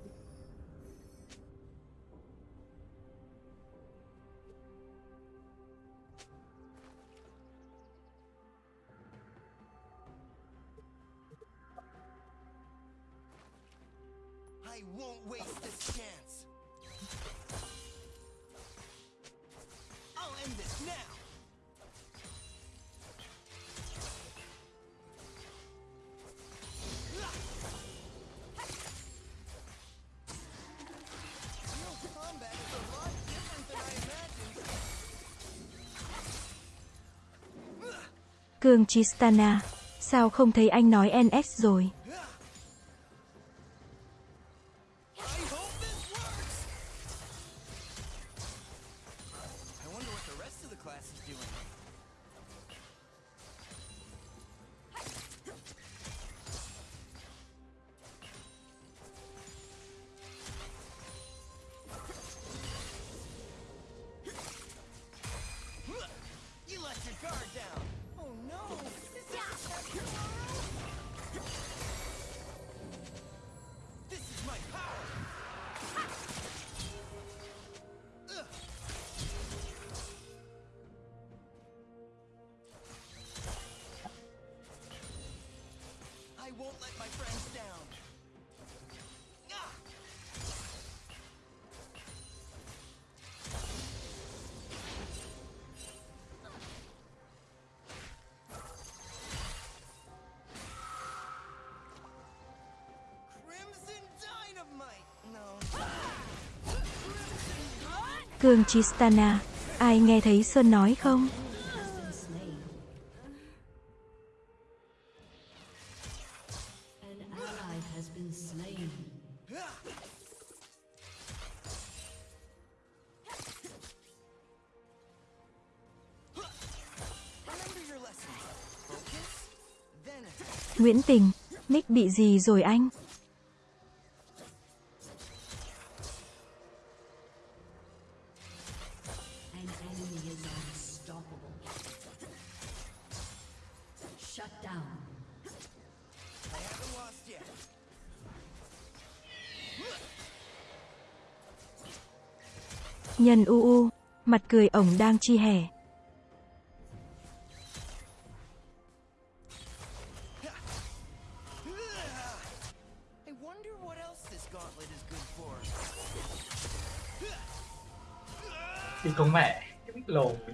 Cương Chistana, sao không thấy anh nói NS rồi? My friend's down. Cương Chistana, ai nghe thấy Sơn nói không? tình. Nick bị gì rồi anh? Nhân u u, mặt cười ổng đang chi hẻ.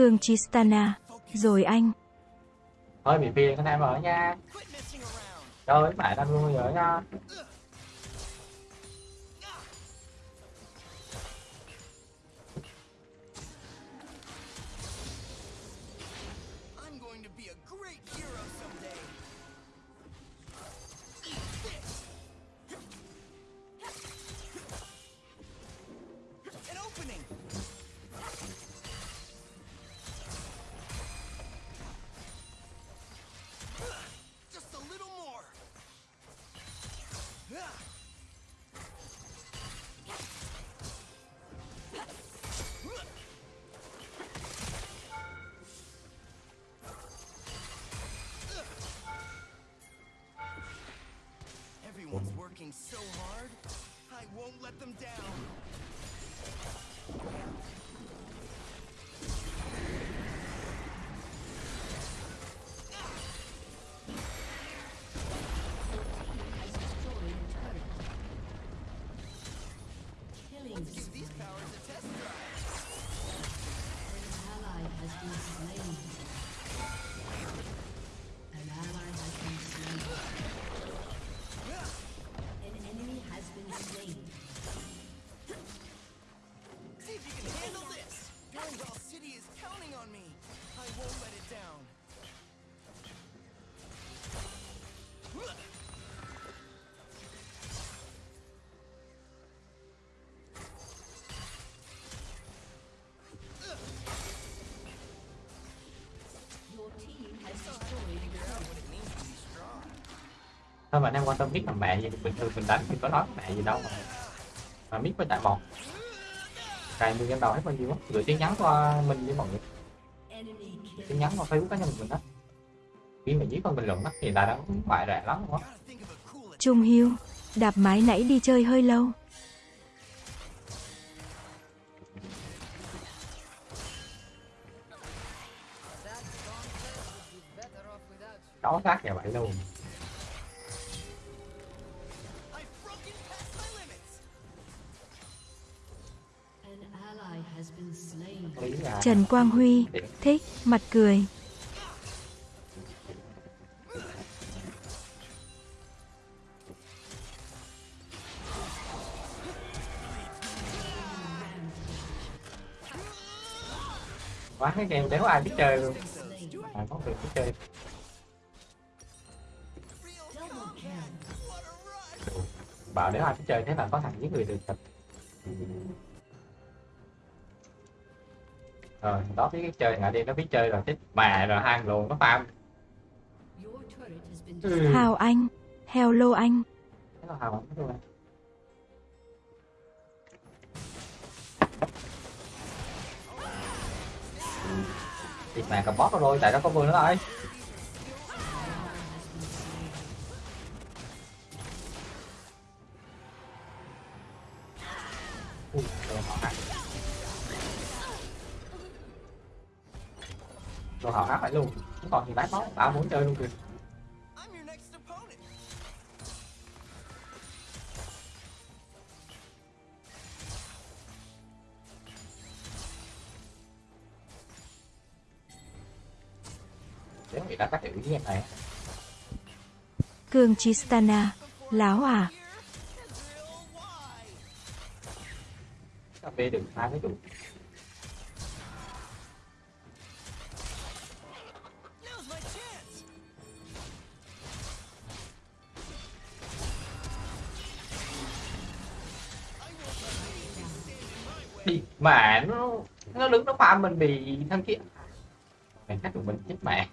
Cương Chistana. Rồi anh. Thôi bị phiền anh em ở nha. Rồi, bạn anh luôn rồi nha. Thôi mà anh em quan tâm biết làm mẹ gì bình thường mình đánh mình có nói mẹ gì đâu mà. Mà biết với tại một cài mười game đầu hết bao nhiêu á? Gửi tin nhắn qua mình với mọi người. Tin nhắn qua facebook cá nhân mình đó khi mà viết con bình luận đó thì là đã bại rẻ lắm luôn á. Gotta think of a cool Trung Hiếu, đạp mái nãy đi chơi hơi lâu. đó sát nhà vậy luôn Trần Quang Huy, thích, mặt cười. quá cái game đéo ai biết chơi luôn. À, có việc biết chơi. Bảo nếu ai biết chơi thế là có thằng giết người được thật rồi đó biết cái chơi ngại đi nó biết chơi rồi chết mà rồi hai luôn nó farm ừ. Hào Anh, Hello anh. Thế là hào luôn Thịt mà cầm bóp rồi tại nó có vừa nữa rồi tao muốn chơi luôn kìa I'm your next opponent. Nếu người ta cắt tiểu với em này Cường Chistana, láo à. Cà phê được hai cái trụ mẹ mà nó nó đứng nó pha mình bị thằng kia mày cắt được mình chết mẹ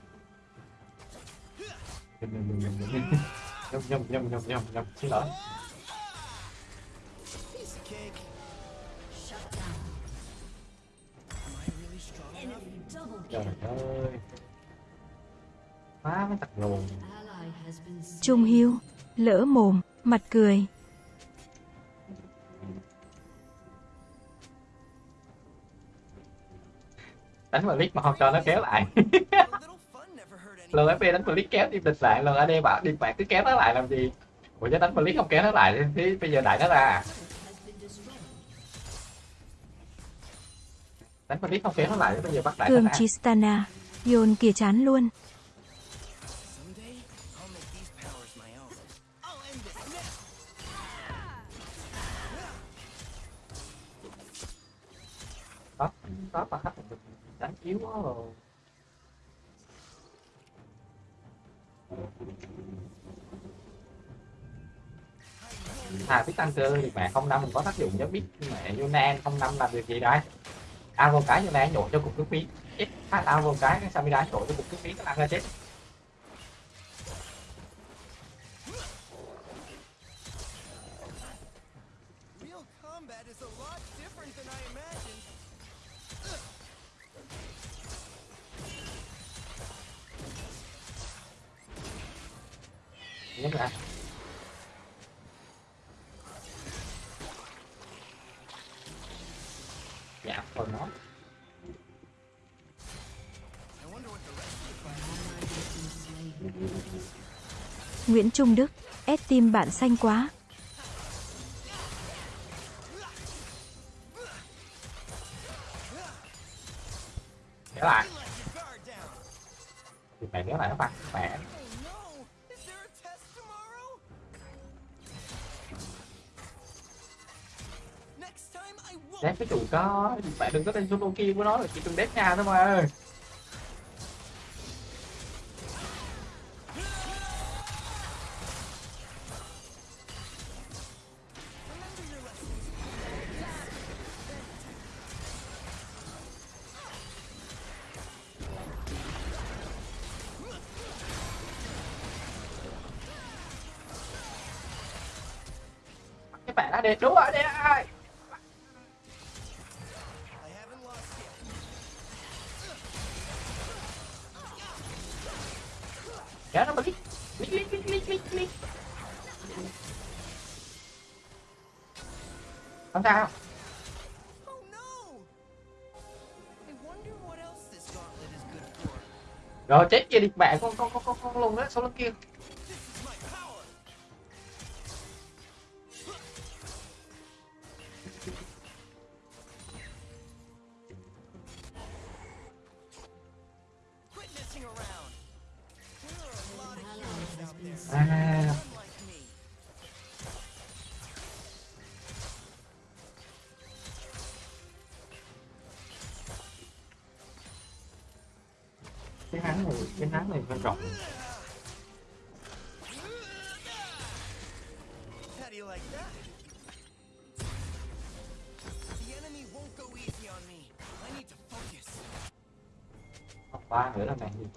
nhầm nhầm nhầm nhầm nhầm nhầm nhầm xin lỗi trời ơi phá mấy tặc luôn Trung Hiếu, lỡ mồm, mặt cười. Đánh vào lít mà không cho nó kéo lại. (laughs) Lần FP đánh vào lít kéo tim địch lại. Lần AD bảo đi bạn cứ kéo nó lại làm gì? Ủa chứ đánh vào lít không kéo nó lại thì bây giờ đại nó ra à? Đánh vào lít không kéo nó lại bây giờ bắt đại nó Cường ra. Chistana, Yôn kìa chán luôn. Someday, I'll make yếu quá rồi. À biết tăng cơ thì mẹ không năm, mình có tác dụng cho biết mẹ Yunan không năm làm việc gì đấy tao vô cái Yunan nhổ cho cục cướp phí chết hát vô cái cái Samira nhổ cho cục cướp phí nó ăn ra chết. Nguyễn Trung Đức, ép tim bạn xanh quá. kéo lại thì mẹ kéo lại các bạn. mẹ Oh cái chủ có bạn đừng có tên solo của nó là chỉ cần đép nha thôi mà chết kia đi mẹ con con con con con luôn đó sau lưng kia.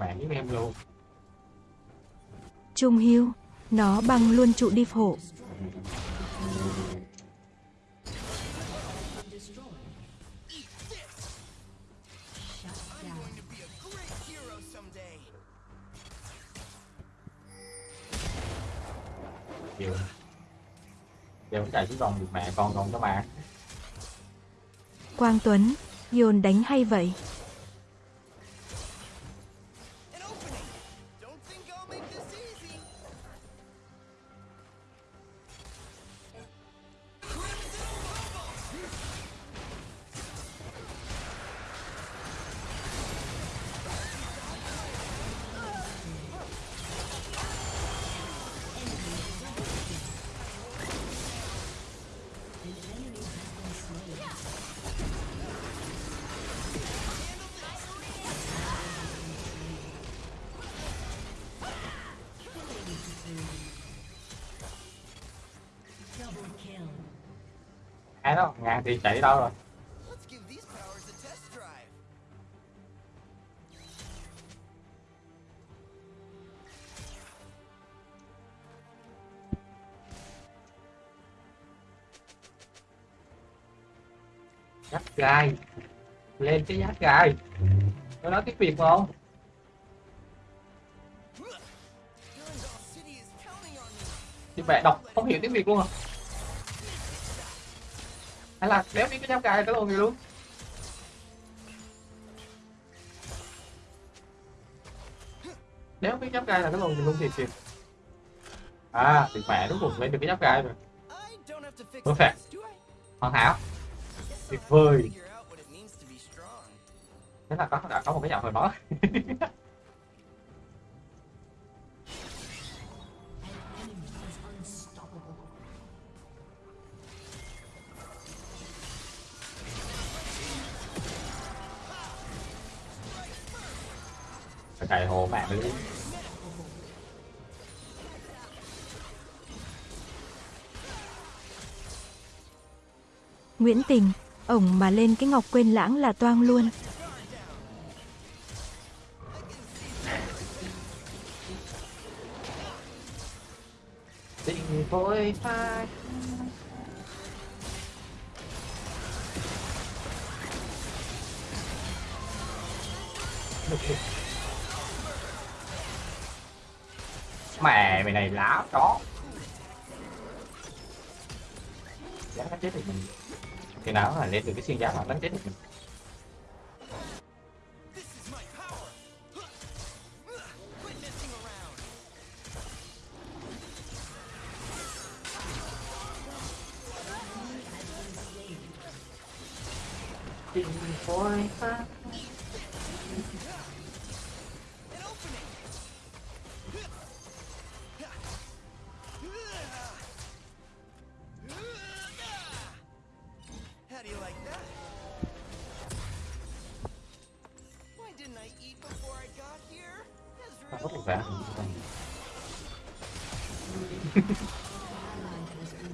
Mẹ với em luôn Trung hưu, nó băng luôn trụ đi phổ. Giờ cũng chạy xuống còn được mẹ con còn các bạn Quang Tuấn, Yồn đánh hay vậy? Ngàn thì chạy đâu rồi? Giáp gai lên cái giáp gai nó nói tiếng việt không? Thì mẹ đọc không hiểu tiếng việt luôn à hay là đéo biết cái giáp cài tới luôn gì luôn đéo biết giáp gai là cái lồn gì luôn thiệt kìa. À thì mẹ đúng cùng lấy được cái giáp gai rồi I don't hoàn hảo. Tuyệt vời. thế là có đã có một cái giọng hồi đó (laughs) cày hồ mẹ đi Nguyễn Tình, ổng mà lên cái ngọc quên lãng là toang luôn. Đã có. Chó giá nó chết thì mình. Khi nào là lên được cái xuyên giá mà đánh chết được mình? Vẽ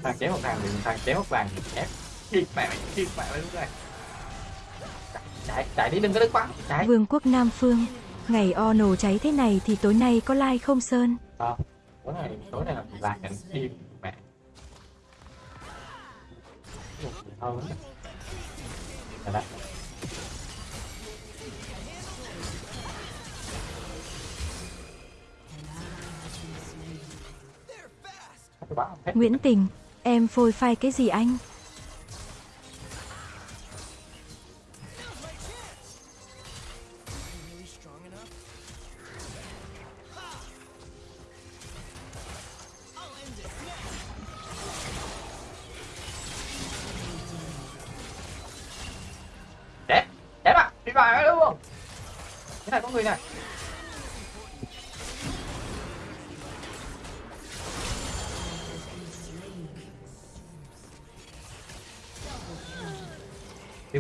thằng chém một thằng thì thằng chém một vàng ép. Chịt mẹ mày chịt mẹ mày lúc này chạy chạy đi đừng có đứng bắn chạy Vương quốc Nam Phương, ngày o nổ cháy thế này thì tối nay có like không Sơn? Ờ, tối này tối này là là cảnh điên mẹ. Ừ Nguyễn Tình, em phôi phai cái gì anh?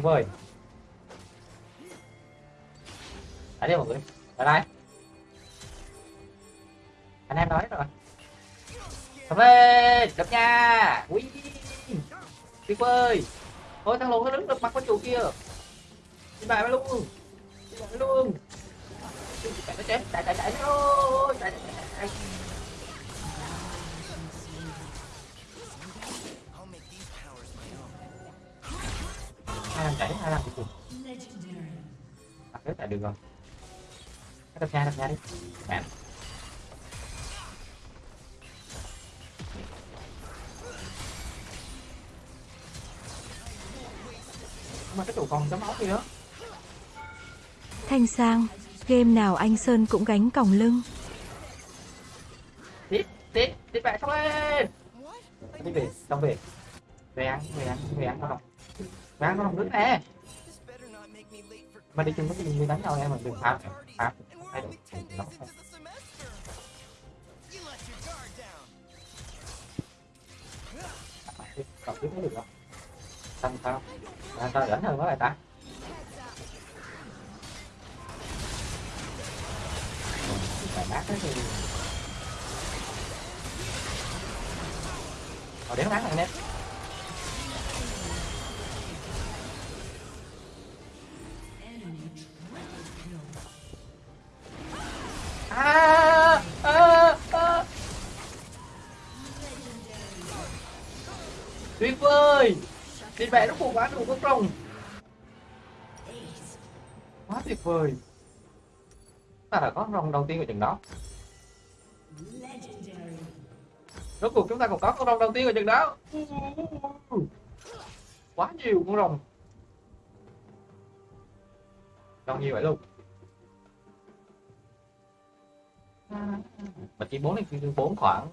Vời. Đấy đi mọi người Ở đây Anh em nói rồi. Cầm lên, Đập nha. Ui, Tuyệt vời. Thôi, thằng lùn nó đứng được mặt con chủ kia. Đi bài luôn Nước chạy được rồi. Đập nha đập nha đi. Mẹ mà cái trụ còn chấm máu gì nữa Thanh Sang, game nào anh Sơn cũng gánh còng lưng. tiếp tiếp tiếp bạn xong lên. Đi về xong về về ăn về ăn về ăn con đồng về ăn con đồng nước nè mà đi chung với mình đánh nhau em mà đừng phạt phạt thay đổi nó the còn tiếp được không? Tăng sao à, sao rảnh hơn quá lại ta. Phải mát đấy thì Ờ, đéo mát này nè Nhìn mẹ nó phụ quá đủ con rồng quá tuyệt vời. Ta đã có rồng đầu tiên của trận đó. Rốt cuộc chúng ta còn có con rồng đầu tiên của trận đó. Quá nhiều con rồng rồng nhiều vậy luôn. Mà chỉ bốn này bốn khoảng.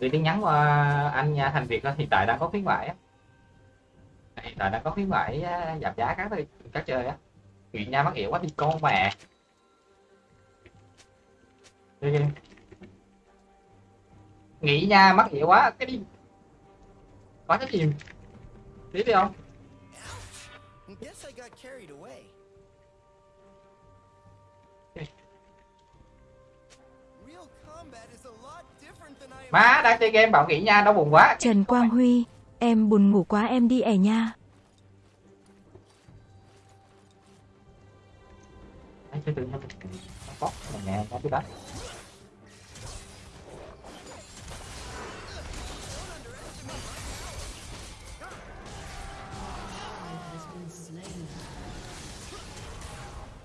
Gửi tin nhắn qua anh nha thành việt hiện tại đang có khuyến mãi á hiện tại đang có khuyến mãi á, giảm giá các các chơi á. Chuyện nha mắc hiểu quá đi con mẹ đi đi nghĩ nha mắc hiểu quá cái đi. Có cái gì? Tí đi không? Má đang chơi game bảo nghĩ nha đau buồn quá. Trần Quang Huy, em buồn ngủ quá em đi ẻ nha. Đấy, tự nhiên nè cái đó.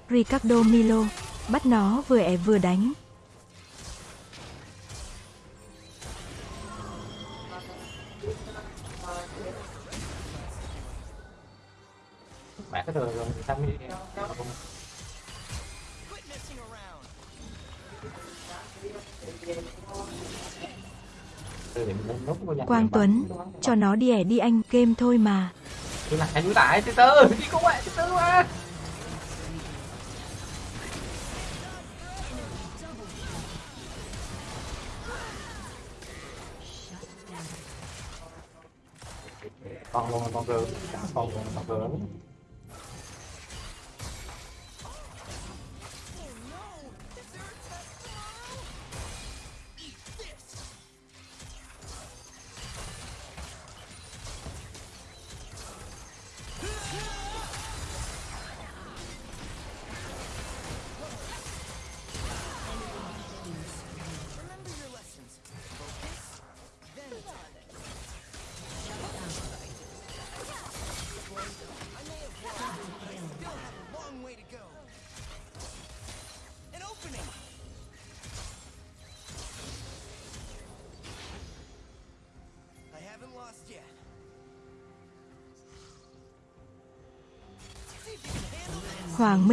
Ricardo Milo, bắt nó vừa ẻ vừa đánh. Mẹ cái rồi rồi mới của nhà Quang Tuấn, cho nó đi ẻ đi anh, game thôi mà. Đi lại anh lại từ từ đi cũng vậy từ từ mà. Con luôn con rừng con luôn con rừng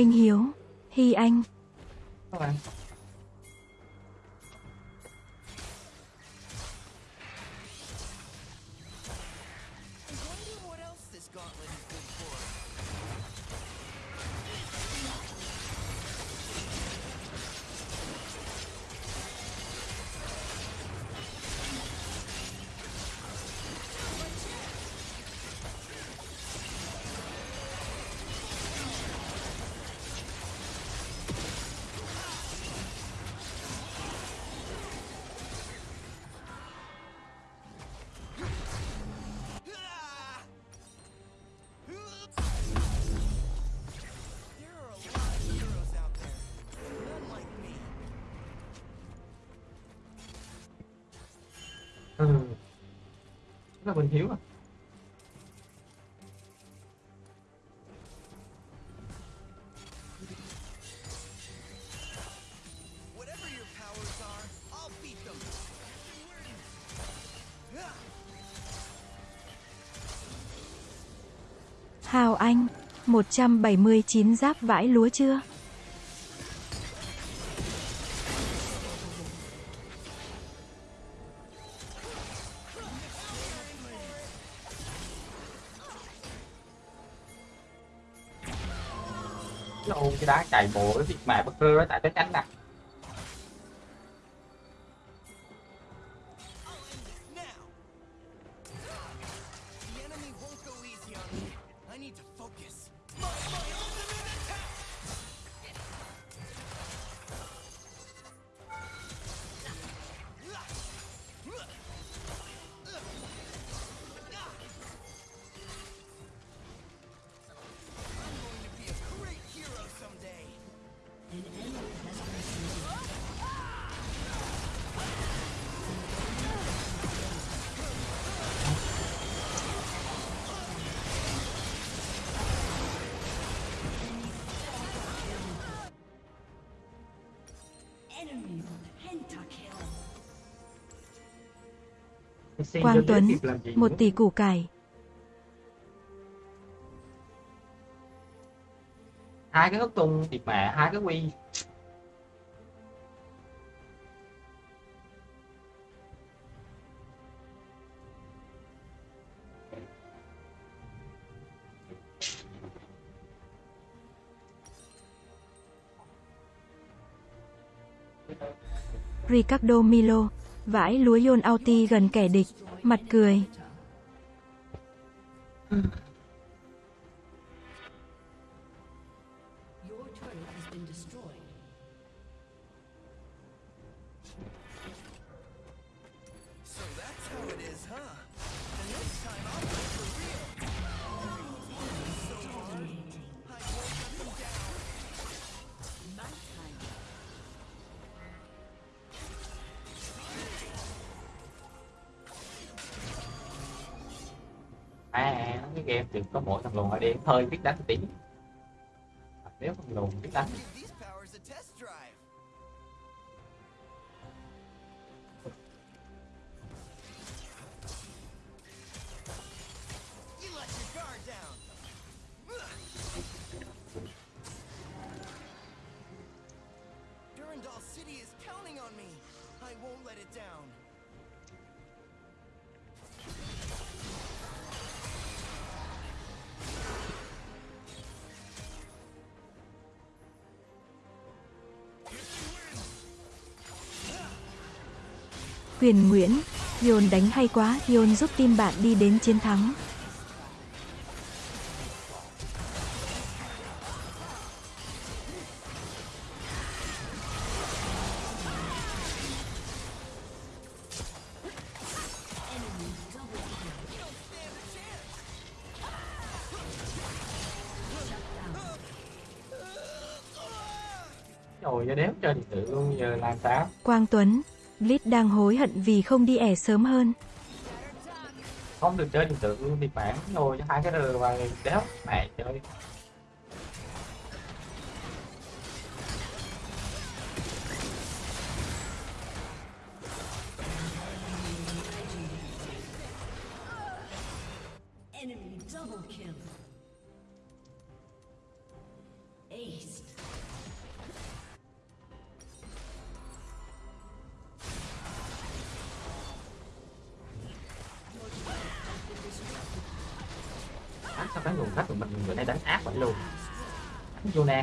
Minh Hiếu, Hy Anh, them. Ah! Hào Anh, 179 giáp vãi lúa chưa? Đá chạy bộ cái việc mẹ bất rơ tại cái cánh nè. Quang Tuấn, một tỷ củ cải. hai cái hất tung thì mẹ hai cái quy. Ricardo Milo, vãi lúa Yon Auti gần kẻ địch, mặt cười. Có mỗi thằng lùn ở đây hơi biết đánh tí. Nếu thằng lùn biết đánh. Huyền Nguyễn, Yon đánh hay quá, Yon giúp team bạn đi đến chiến thắng. rồi giờ đéo chơi điện tử luôn giờ làm sao Quang Tuấn, Blitz đang hối hận vì không đi ẻ sớm hơn. không được chơi điện tử bị bản bạn hai cái rờ và đéo, mẹ chơi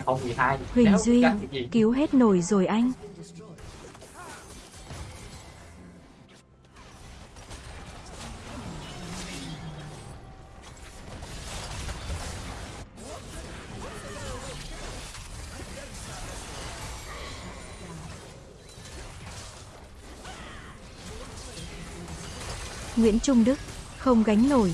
không 12 Huỳnh đéo Duy, cứu hết nổi rồi anh. Nguyễn Trung Đức, không gánh nổi.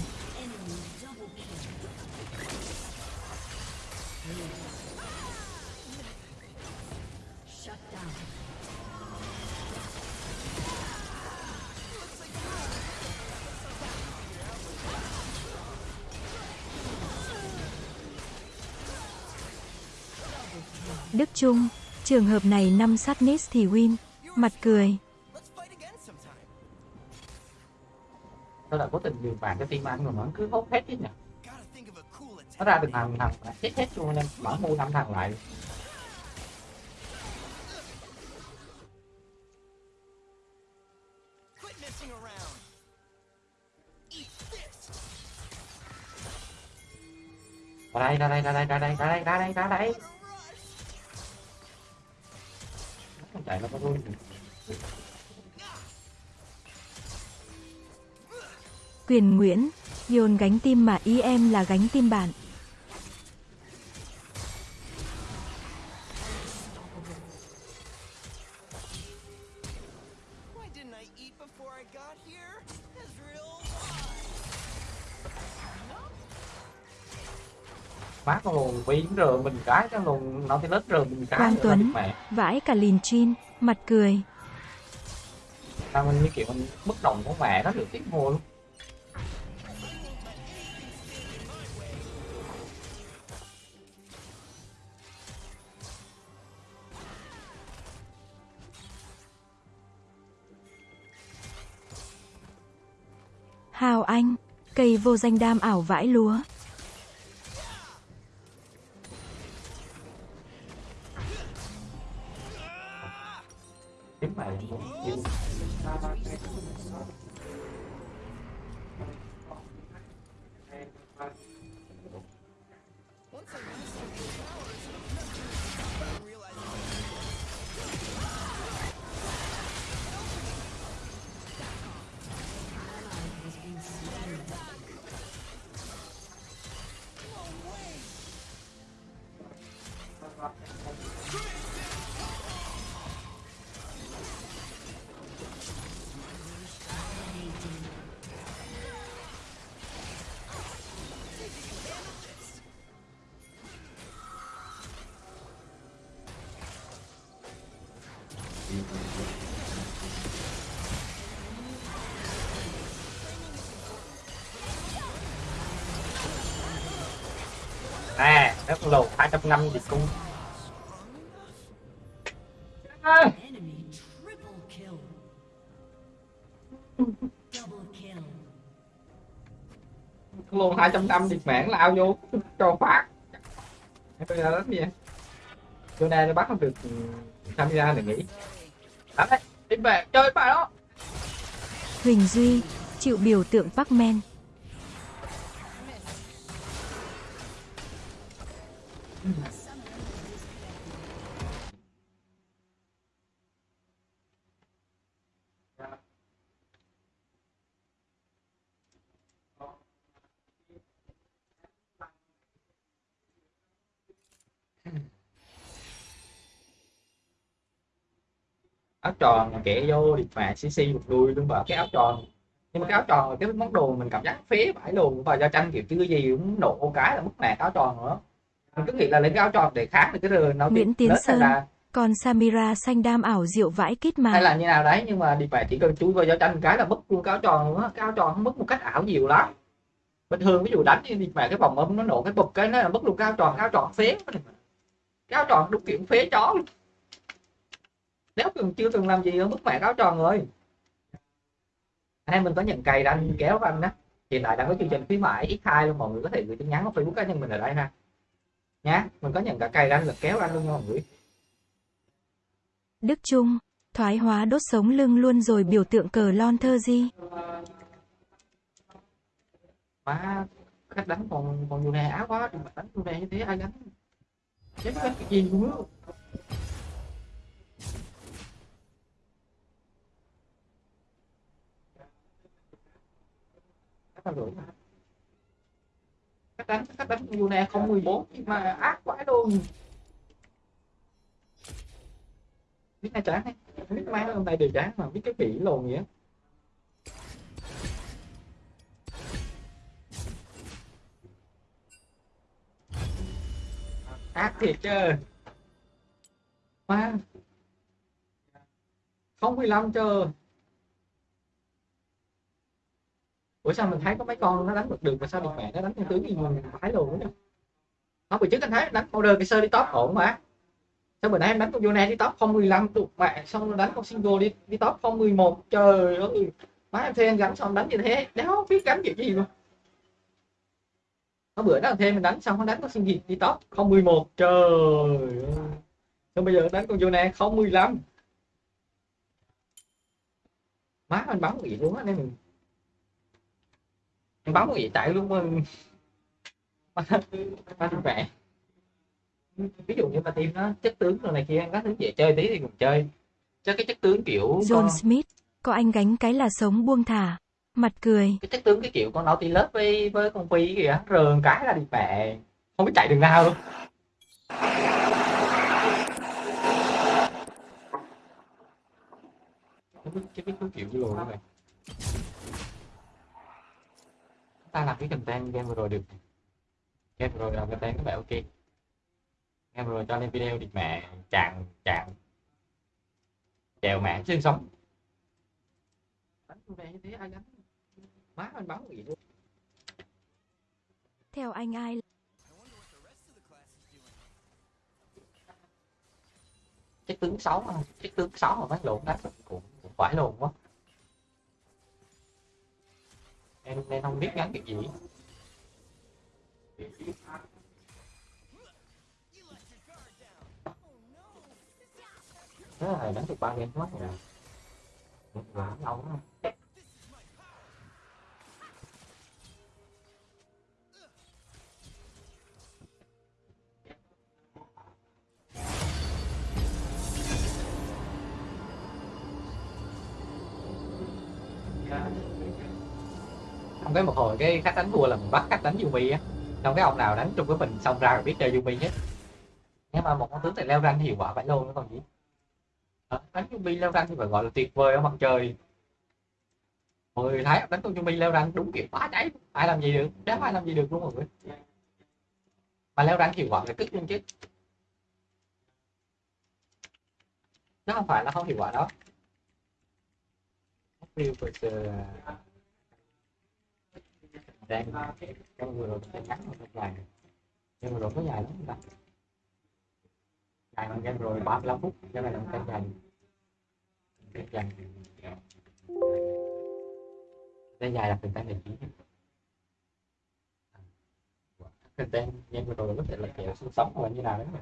Chung, trường hợp này năm sát Nis thì win. Mặt cười. Let's là cố tình dừng bàn cái team anh mà nó cứ hốt hết chứ nhỉ nó ra được thằng thằng là chết hết luôn nên mở mua năm thằng lại Quit messing around. Eat ra đây ra đây ra đây ra đây ra đây ra đây ra đây Chạy nó có vui Quyền Nguyễn, Yồn gánh tim mà ý em là gánh tim bạn. Why didn't I eat before I got here? Ezreal, má con lùn biến rờ mình cái cái lùn nó thì lết rờ mình cái Quang Tuấn. mẹ Vãi cả lìn chin, mặt cười. sao mình như kiểu mình bất đồng của mẹ nó được tiếng mua luôn Hào anh, cây vô danh đam ảo vãi lúa. À rất con 250 gì cung con lùn 250 điệt mảng lao vô cho phát bây giờ đánh gì vậy chỗ này nó bắt không được ừ, camera đừng nghĩ đánh đấy đi về chơi bài đó. Huỳnh Duy, chịu biểu tượng Pacman. Tròn kẻ vô điệt mẹ cc một đuôi luôn vào cái áo tròn. Nhưng mà cái áo tròn là cái món đồ mình cảm giác phế vãi luôn. Và do tranh kiểu chưa gì cũng nổ cái là mất mẹ áo tròn nữa. Mình cứ nghĩ là lấy cái áo tròn để kháng được cái rờ nó Nguyễn Tiến hay Sơn. là Còn Samira xanh đam ảo diệu vãi kít hay mà. là như nào đấy nhưng mà đi về chỉ cần chui vào giao tranh cái là mất luôn cái áo tròn luôn á. Cái áo tròn nó mất một cách ảo nhiều lắm. Bình thường ví dụ đánh đi về cái vòng ấm nó nổ cái bụp cái nó là mất luôn cái áo tròn. Cái áo tròn phế cái áo tròn đúng kiểu phế chó luôn nếu từng chưa từng làm gì nó mất mẹ áo tròn rồi. Anh em mình có nhận cày anh kéo anh á hiện tại đang có chương trình khuyến mãi x2 luôn mọi người có thể gửi tin nhắn vào facebook cá nhân mình ở đây ha. Nhá mình có nhận cả cày ranh lực kéo ranh luôn nha mọi người. Đức Trung, thoái hóa đốt sống lưng luôn rồi biểu tượng cờ lon thơ gì? má khách đánh còn còn nhiều nè áo quá đừng mà đánh nhiều nè như thế ai đánh? Chết cái gì luôn á đánh rưỡi mà. khách đánh khách đánh nhiều nè không 14 nhưng mà ác quá luôn biết ai chán hay biết má hôm nay đều chán mà biết cái kỹ lồn vậy ác thiệt chứ má không mười lăm chưa Ủa sao mình thấy có mấy con nó đánh được được mà sao được mẹ nó đánh theo tướng gì mình phải luôn nữa Không, bữa trước anh thấy đánh order cái sơ đi top ổn mà. Sao bữa nay em đánh con Yone đi top 015 được mẹ xong rồi đánh con single đi đi top 011 trời ơi, má em thêm anh gắn xong đánh như thế? Đéo biết gắn kiểu gì luôn có bữa đó thêm mình đánh xong nó đánh con single đi top 011 trời ơi. Xong bây giờ đánh con Yone 015 má anh bắn gì luôn á, nên mình bấm gì tại ba đi mẹ ví dụ như mà team nó chất tướng rồi này kia các thứ về chơi tí thì cùng chơi. Chứ cái chất tướng kiểu John con, Smith, có anh gánh cái là sống buông thả. Mặt cười, cái chất tướng cái kiểu con naughty lớp với với con phi kìa rờn cái là đi mẹ không biết chạy đường nào. Luôn không biết cái biết cái kiểu gì luôn này ta làm cái content game vừa rồi được. Game vừa rồi làm content các bạn ok. Game vừa rồi cho lên video đi mẹ chàng chàng chèo mạng xương sống đánh con này như thế ai đánh má anh bắn gì luôn. Theo anh ai? chất tướng sáu mà chất tướng sáu mà bắn lộn đánh cũng, cũng phải lộn quá em em không biết gắn cái gì. Thế là đánh được ba game mất rồi. Quá lâu lắm xong cái một hồi cái khách đánh vua là mình bắt khách đánh Yumi á. Xong cái ông nào đánh chung với mình xong ra rồi biết chơi Yumi hết. Nhưng mà một con tướng này leo rank thì hiệu quả phải luôn nó còn gì. À, đánh Yumi leo rank thì phải gọi là tuyệt vời ở mặt trời. Mọi người thấy đánh con Yumi leo rank đúng kiểu quá cháy. Ai làm gì được? Đéo ai làm gì được luôn mọi người? Mà leo rank hiệu quả là cứt luôn chứ. Nó không phải là không hiệu quả đó. Real versus à, đang à, trong vừa rồi mình ngắn một dài nhưng mà rồi có dài lắm không ta dài bằng game rồi 35 phút. Cái này là một cái dài cái dài cái dài là từng tay này chỉ cái tên game vừa rồi có thể là kiểu sinh sống hoặc như nào đấy mà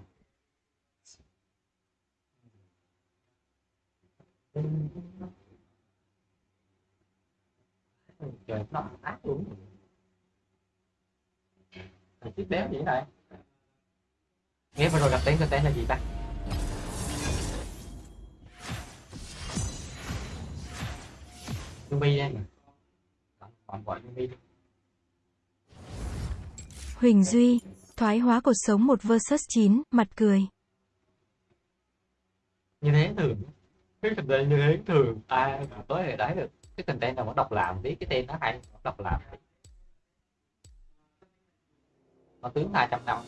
trời, nó ác luôn. Thằng chiếc béo vậy này. Nghe vừa rồi gặp tên tên là gì ta? Yumi đây Còn gọi đi. Huỳnh Duy, thoái hóa cuộc sống 1 vs 9, mặt cười. Như thế thường. Cái content như thế thường. Ai mà tới đấy được. Cái content nào nó độc làm tí Cái tên nó hay độc làm tí mà tướng 200 năm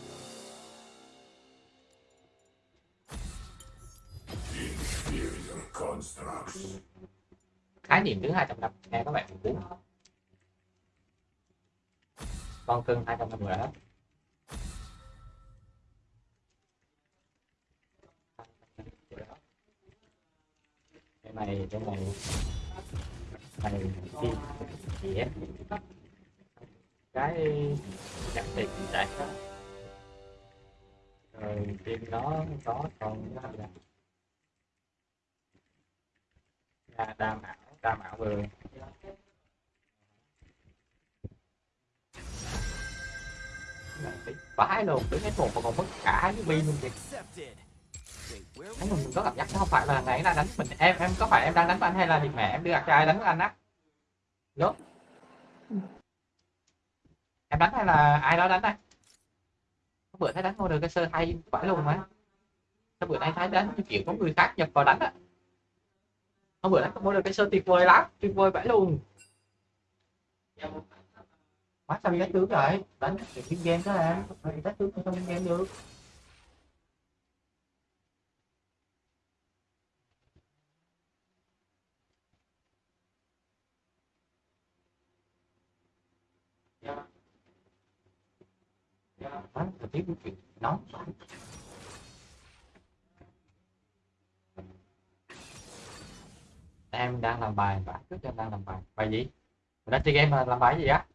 khái niệm tướng 200 năm, nghe các bạn cũng cuốn. Con cưng 200 năm rồi đó. Cái này cái này. Này đi gì? Cái đặc biệt chạy đó rồi team đó có còn cái là đa đa mạo đa mạo vừa. Vãi luôn, đứng hết một mà còn mất cả cái pin luôn kìa. Thấy mình có cảm giác không phải là ngày nay đánh mình. Em em có phải em đang đánh với anh hay là thì mẹ em đưa gạt cho ai đánh với anh á? Đúng em đánh hay là ai đó đánh đây? Hôm bữa thấy đánh ngôi được cái sơ hay phải luôn mà. Hôm bữa nay thấy đánh như kiểu có người khác nhập vào đánh á. Hôm bữa đánh có mua được cái sơ tuyệt vời lắm, tuyệt vời phải luôn Quá sao bị đánh tướng rồi đánh thì game đó em phải đánh tướng không game được. Đó, thời tiết của chuyện nóng em đang làm bài bạn trước em đang làm bài. Bài gì? Mình đang chơi game mà làm bài gì á?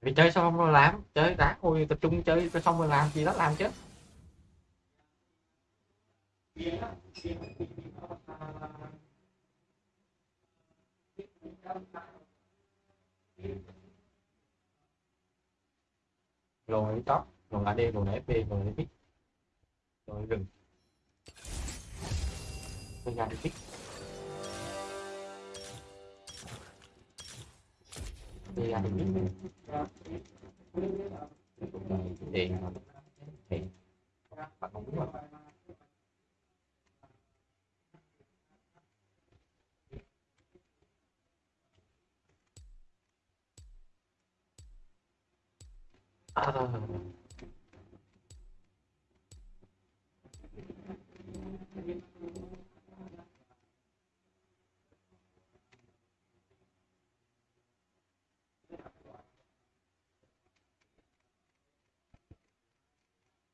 Vì chơi xong rồi làm chơi đã thôi tập trung chơi xong rồi làm gì đó làm chứ rồi đi top rồi AD rồi FP rồi pick rồi rừng đi ra đi pick đi ra đi pick điện điện bạn không đúng à.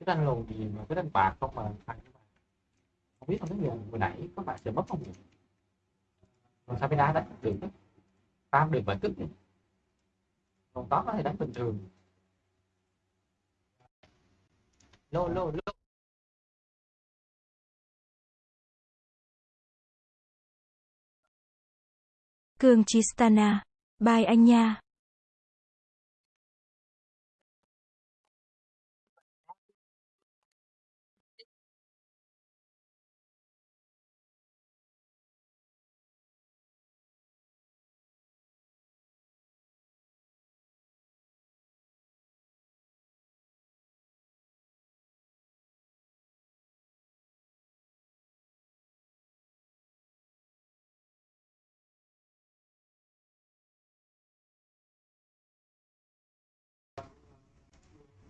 cái đánh lùn gì mà cái đánh bạc không mà ăn không biết không biết giờ vừa nãy có bạn sẽ mất không nhỉ? Còn sao mới đá đánh được? Tam được phải cức còn có thể đánh bình thường. No no no Cường Chistana. Bye anh nha.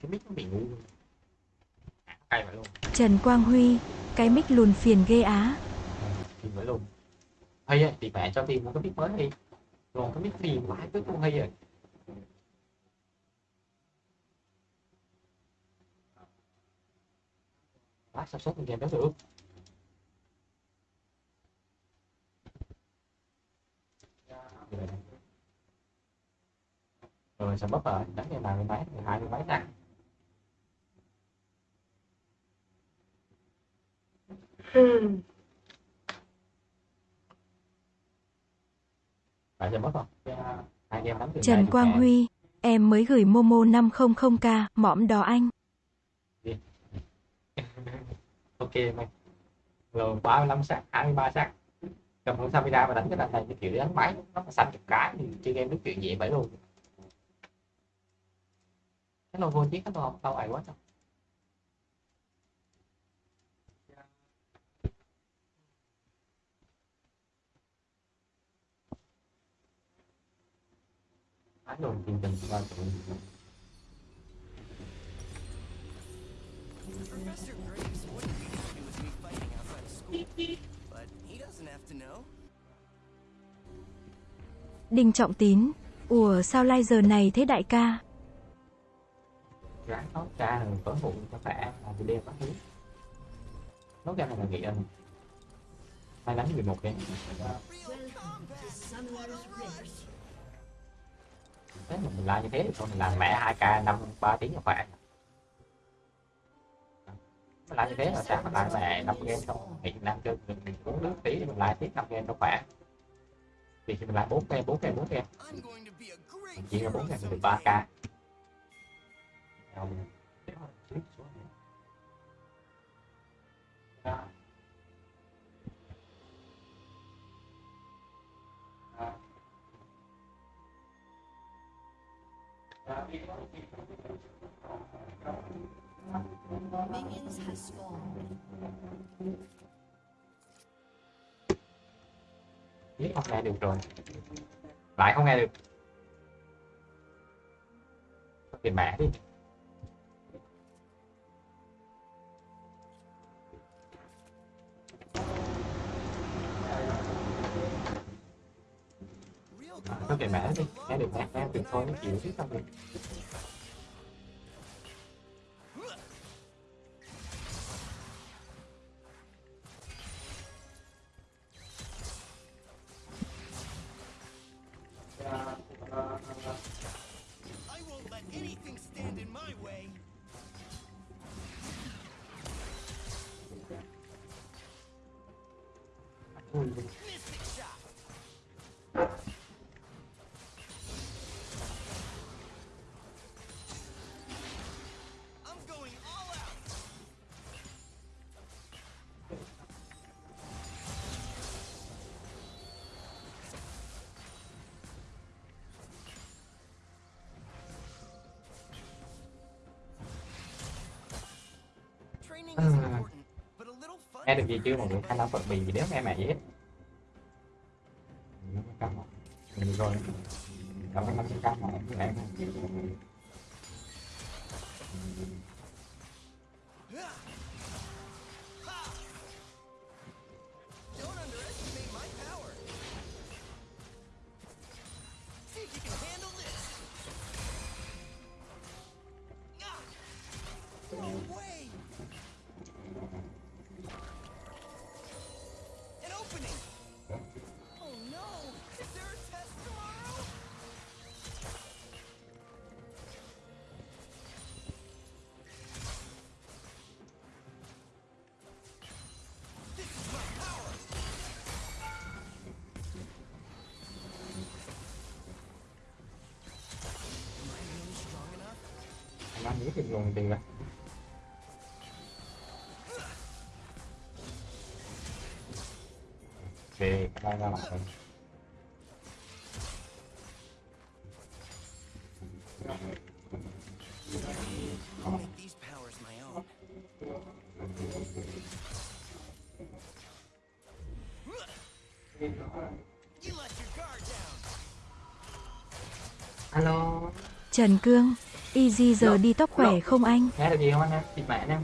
Cái mic nó bị ngu à, cay vậy luôn. Trần Quang Huy. Cái mic lùn phiền ghê á. thì vậy luôn hay ấy, thì mẹ cho tìm một cái mic mới đi. Rồi cái mic phiền vãi cứ không hay rồi Quá sao sốt game đó được? Rồi sao bắp rồi đánh nào mười mấy hai mười mấy nè từ Trần Quang. Huy. Em mới gửi Momo 500k, mõm đó anh. ok mày rồi 35 sắc 23 sắc cầm con Samira mà đánh cái đàn này cái kiểu đánh máy nó mà xanh chục cái thì chơi game đúng chuyện vậy vậy luôn cái vô chiếc cái lô lâu ai quá đâu qua tụi Professor Graves wouldn't be happy with me fighting outside of school, but he doesn't have to know. Đinh Trọng Tín. Ủa sao lai giờ này thế đại ca? ráng nấu cha rồi tối ngủ cho khỏe làm video các thứ nấu ra này là nghĩ anh may đánh 11 cái Welcome to Summoner's Rift thế mình làm như thế thì thôi mình làm mẹ hai k năm ba tiếng là khỏe. Mình lại như thế là sáng mình lại mẹ năm game xong nghỉ năm chơi mình, mình uống nước tí thì mình lại tiếp năm game nó khỏe. Thì khi mình lại bốn game bốn game bốn game. Mình chia ra bốn game mình được ba k Không, Minions has spawned. biết không nghe được rồi. Lại không nghe được? Tiền mẹ đi. Nó về có đi. Nghe được mẻ nghe được thôi nó chịu chứ sao được nghe được gì chưa? Mọi người hai năm phật bì nếu nghe mẹ gì hết mình rồi, cảm ơn. Năm trăm mà em em your guard down. alo. Trần Cương, Easy giờ đi tóc khỏe không anh? nghe được gì không anh em? Thịt mẹ anh em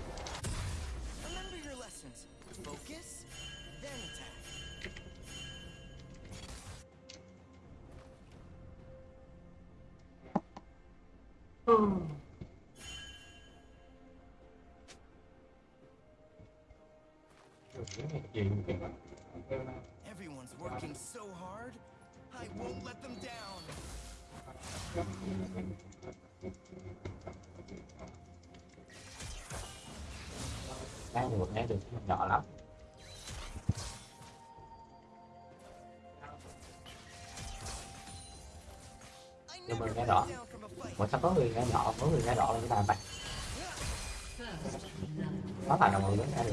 người ra nhỏ có người ra đỏ là cái bàn bạch. Nó phải là mọi người ra được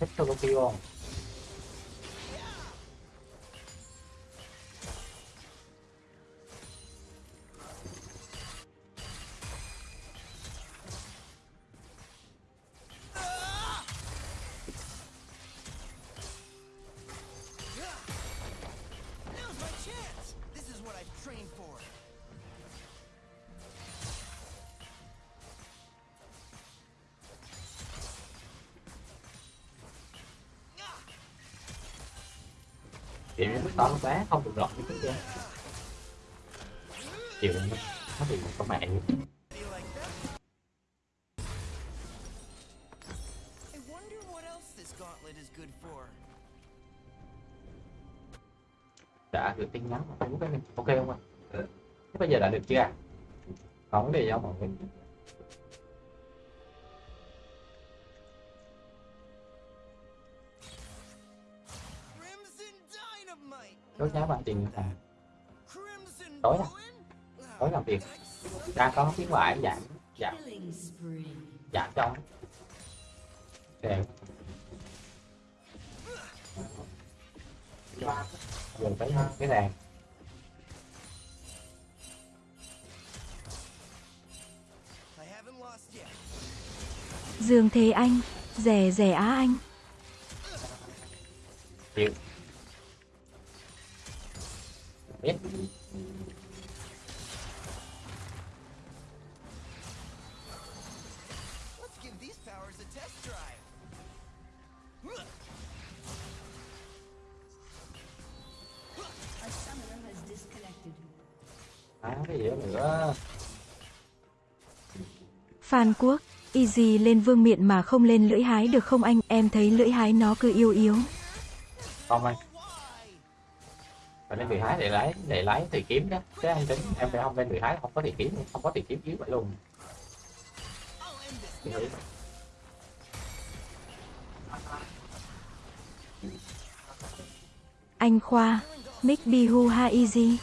mẹ mày thích solo kill không Now's kiểu như to nó bé không được lọt như trước kia. Chịu nó nó bị có for. đã gửi tin nhắn cái ok không ạ? Thế bây giờ đã được chưa ạ? Vấn đề không mọi người đốt giá bạn tiền là Tối à? Tối làm việc đang có khuyến mãi giảm giảm giảm trong để dùng cái cái đèn. Dương Thế Anh, rẻ rẻ Á Anh. chịu disconnected. à, cái gì nữa Phan Quốc, easy lên vương miện mà không lên lưỡi hái được không anh? Em thấy lưỡi hái nó cứ yếu yếu. không anh? Phải lên vị hái để lấy để lấy thì kiếm đó. Thế anh tính em phải không lên vị hái không có thì kiếm không có thì kiếm dưới vậy luôn. Anh Khoa, Mick Bihu ha easy.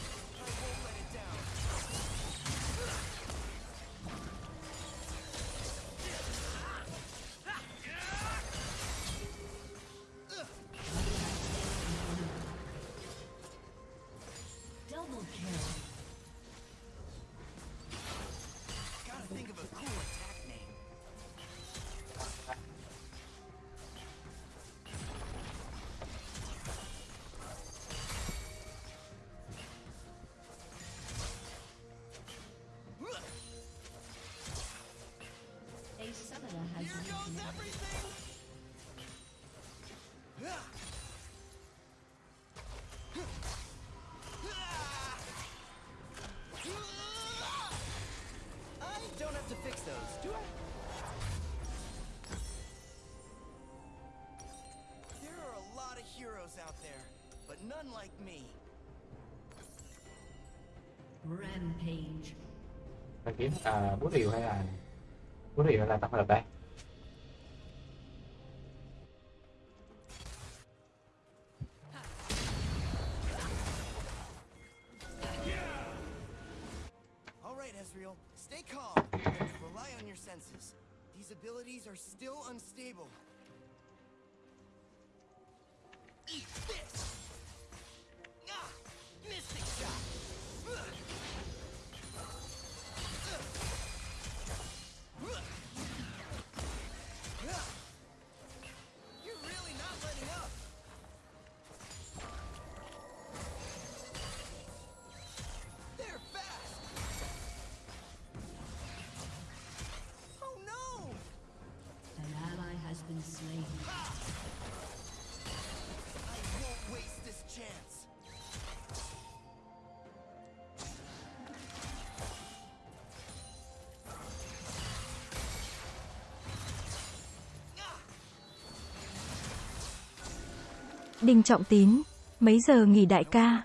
À, bút rìu hay là bút rìu hay là tập hợp đây Đinh Trọng Tín, mấy giờ nghỉ đại ca?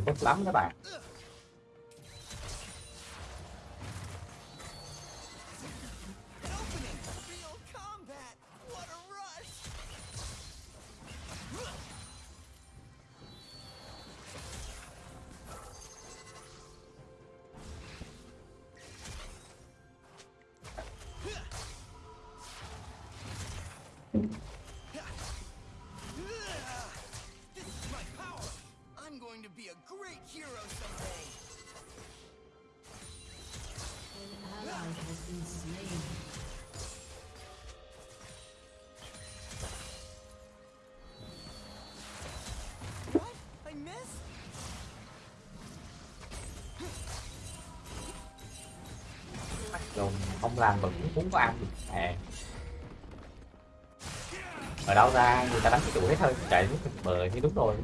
À tốt lắm các bạn. Làm bẩn muốn có ăn được à. ở đâu ra người ta đánh cái tuổi hết thôi chạy nước bờ thì đúng rồi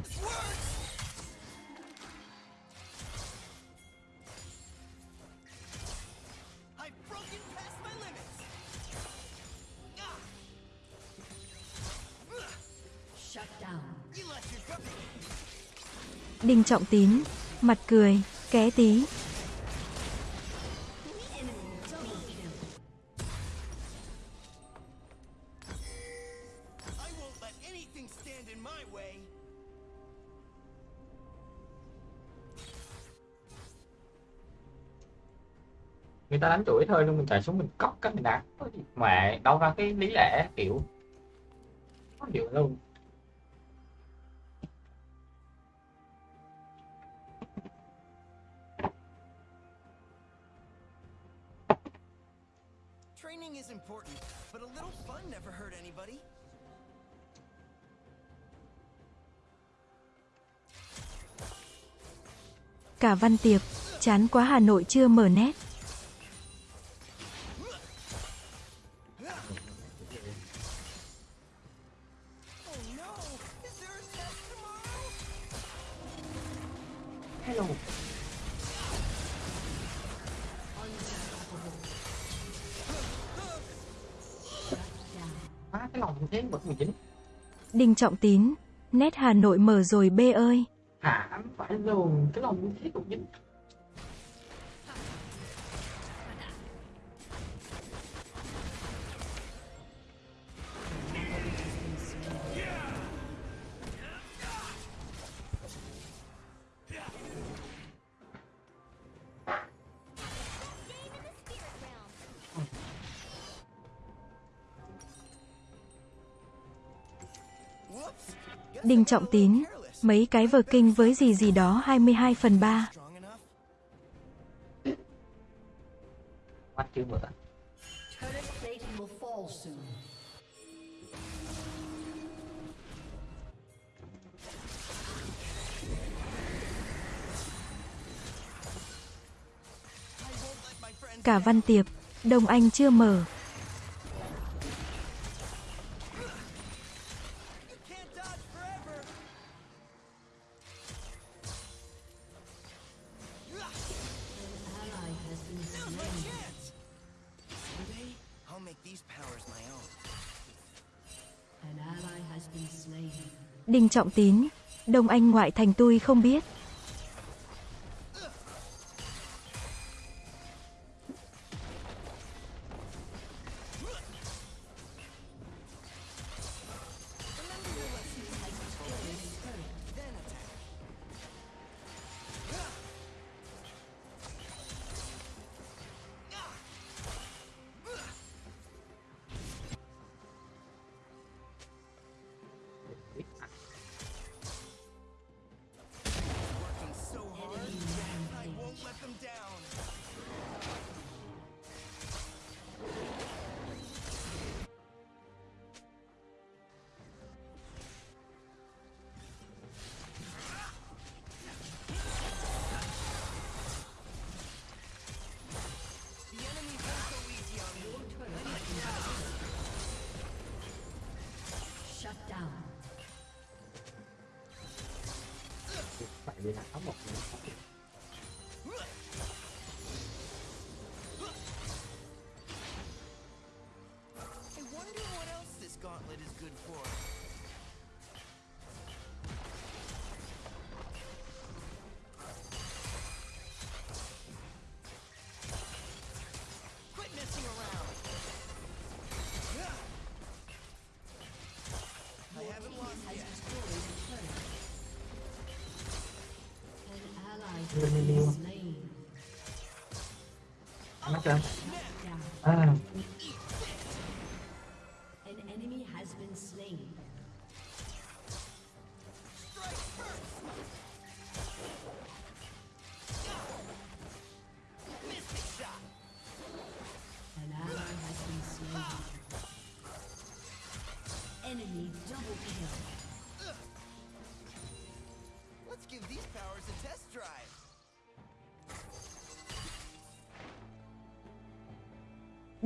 Đinh Trọng Tín, mặt cười, ké tí. Ta đánh tuổi thôi luôn mình chạy xuống mình cóc cái mình đá Có gì mẹ đâu ra cái lý lẽ kiểu có hiểu luôn Training is important, but a little fun never hurt anybody. Cả Văn Tiệp, chán quá Hà Nội chưa mở nét. Trọng Tín, nét Hà Nội mở rồi bê ơi. À, hả phải luôn cái lòng thế cũng dính Đinh Trọng Tín, mấy cái vở kinh với gì gì đó 22 phần 3. Strong enough? mắt my friends Cả. Văn Tiệp, Đông Anh chưa mở. Đinh Trọng Tín, Đông Anh ngoại thành tôi không biết.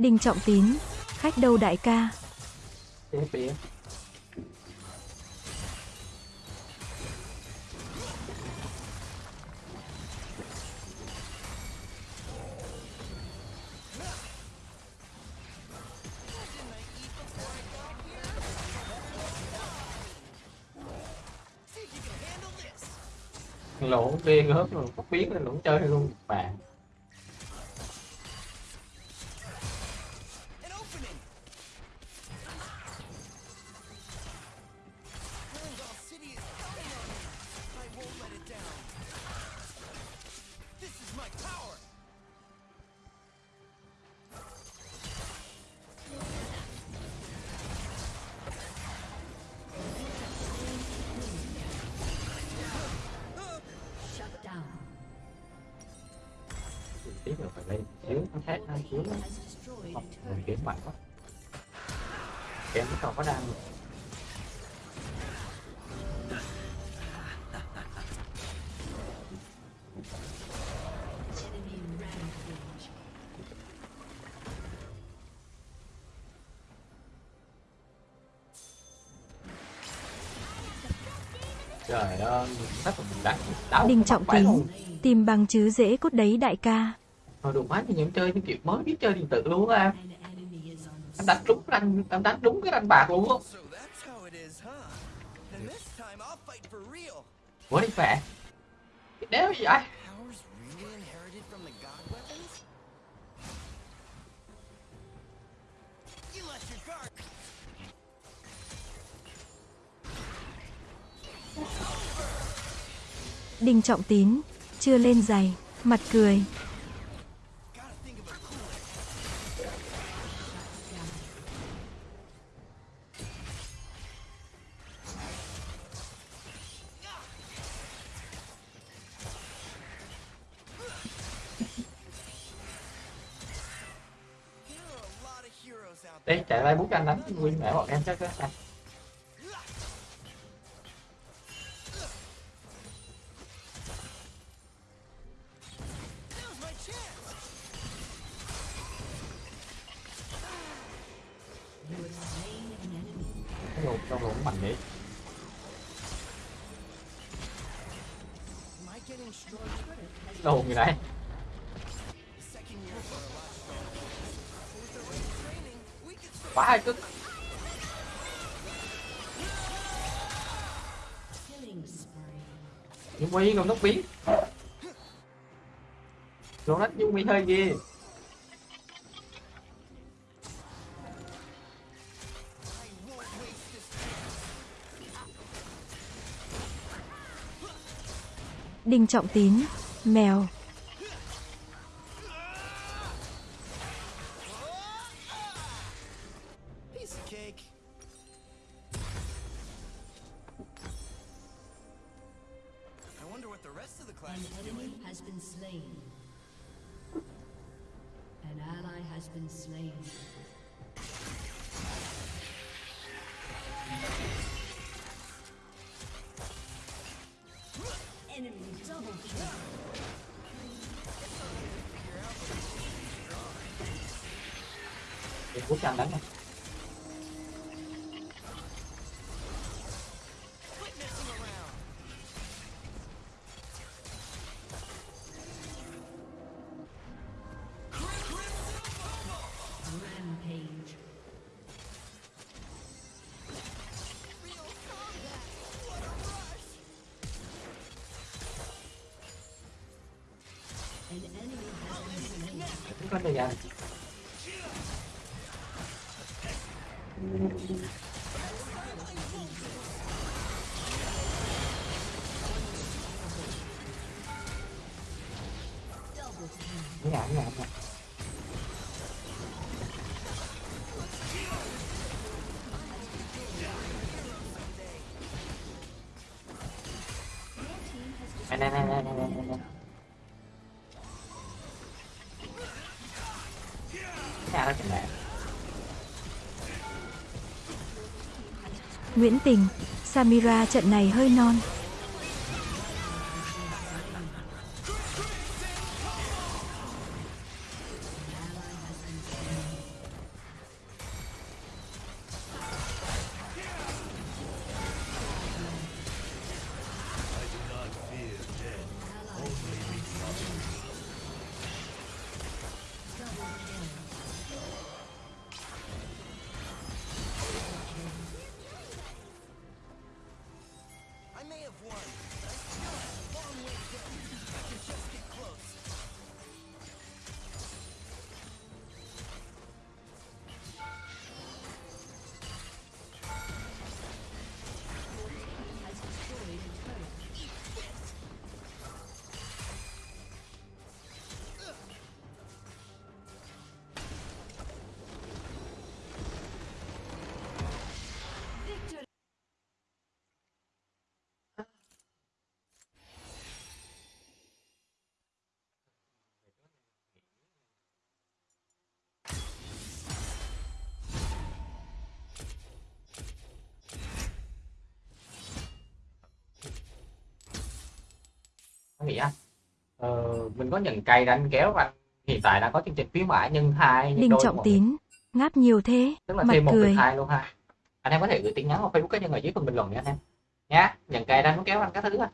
Đinh Trọng Tín, khách đâu đại ca? lỗ bia gớp rồi có biết là lỗ chơi luôn. Bạn. Đinh Trọng Tín, tìm bằng chứ dễ cốt đấy đại ca. Thôi đùa quá thì em chơi những kiểu mới biết chơi điện tử luôn á em. Đánh đúng anh, em đánh đúng cái ranh bạc luôn á. quá đi mẹ. Trọng Tín, chưa lên giày, mặt cười. Đấy, chạy lại bút anh đánh nguyên mẹ bọn em chắc á. vô tốc biến. Nó đánh vô mi hơi ghê. Đinh Trọng Tín, mèo. Nguyễn Tình, Samira trận này hơi non. Mình có nhận cây để anh kéo anh hiện tại đã có chương trình khuyến mãi nhân hai Đinh đôi Trọng. Tín, ngáp nhiều thế, tức là mặt thêm một cười. hai luôn ha anh em có thể gửi tin nhắn vào facebook cá nhân ở dưới phần bình luận nha anh em nhá nhận cây muốn kéo anh các thứ á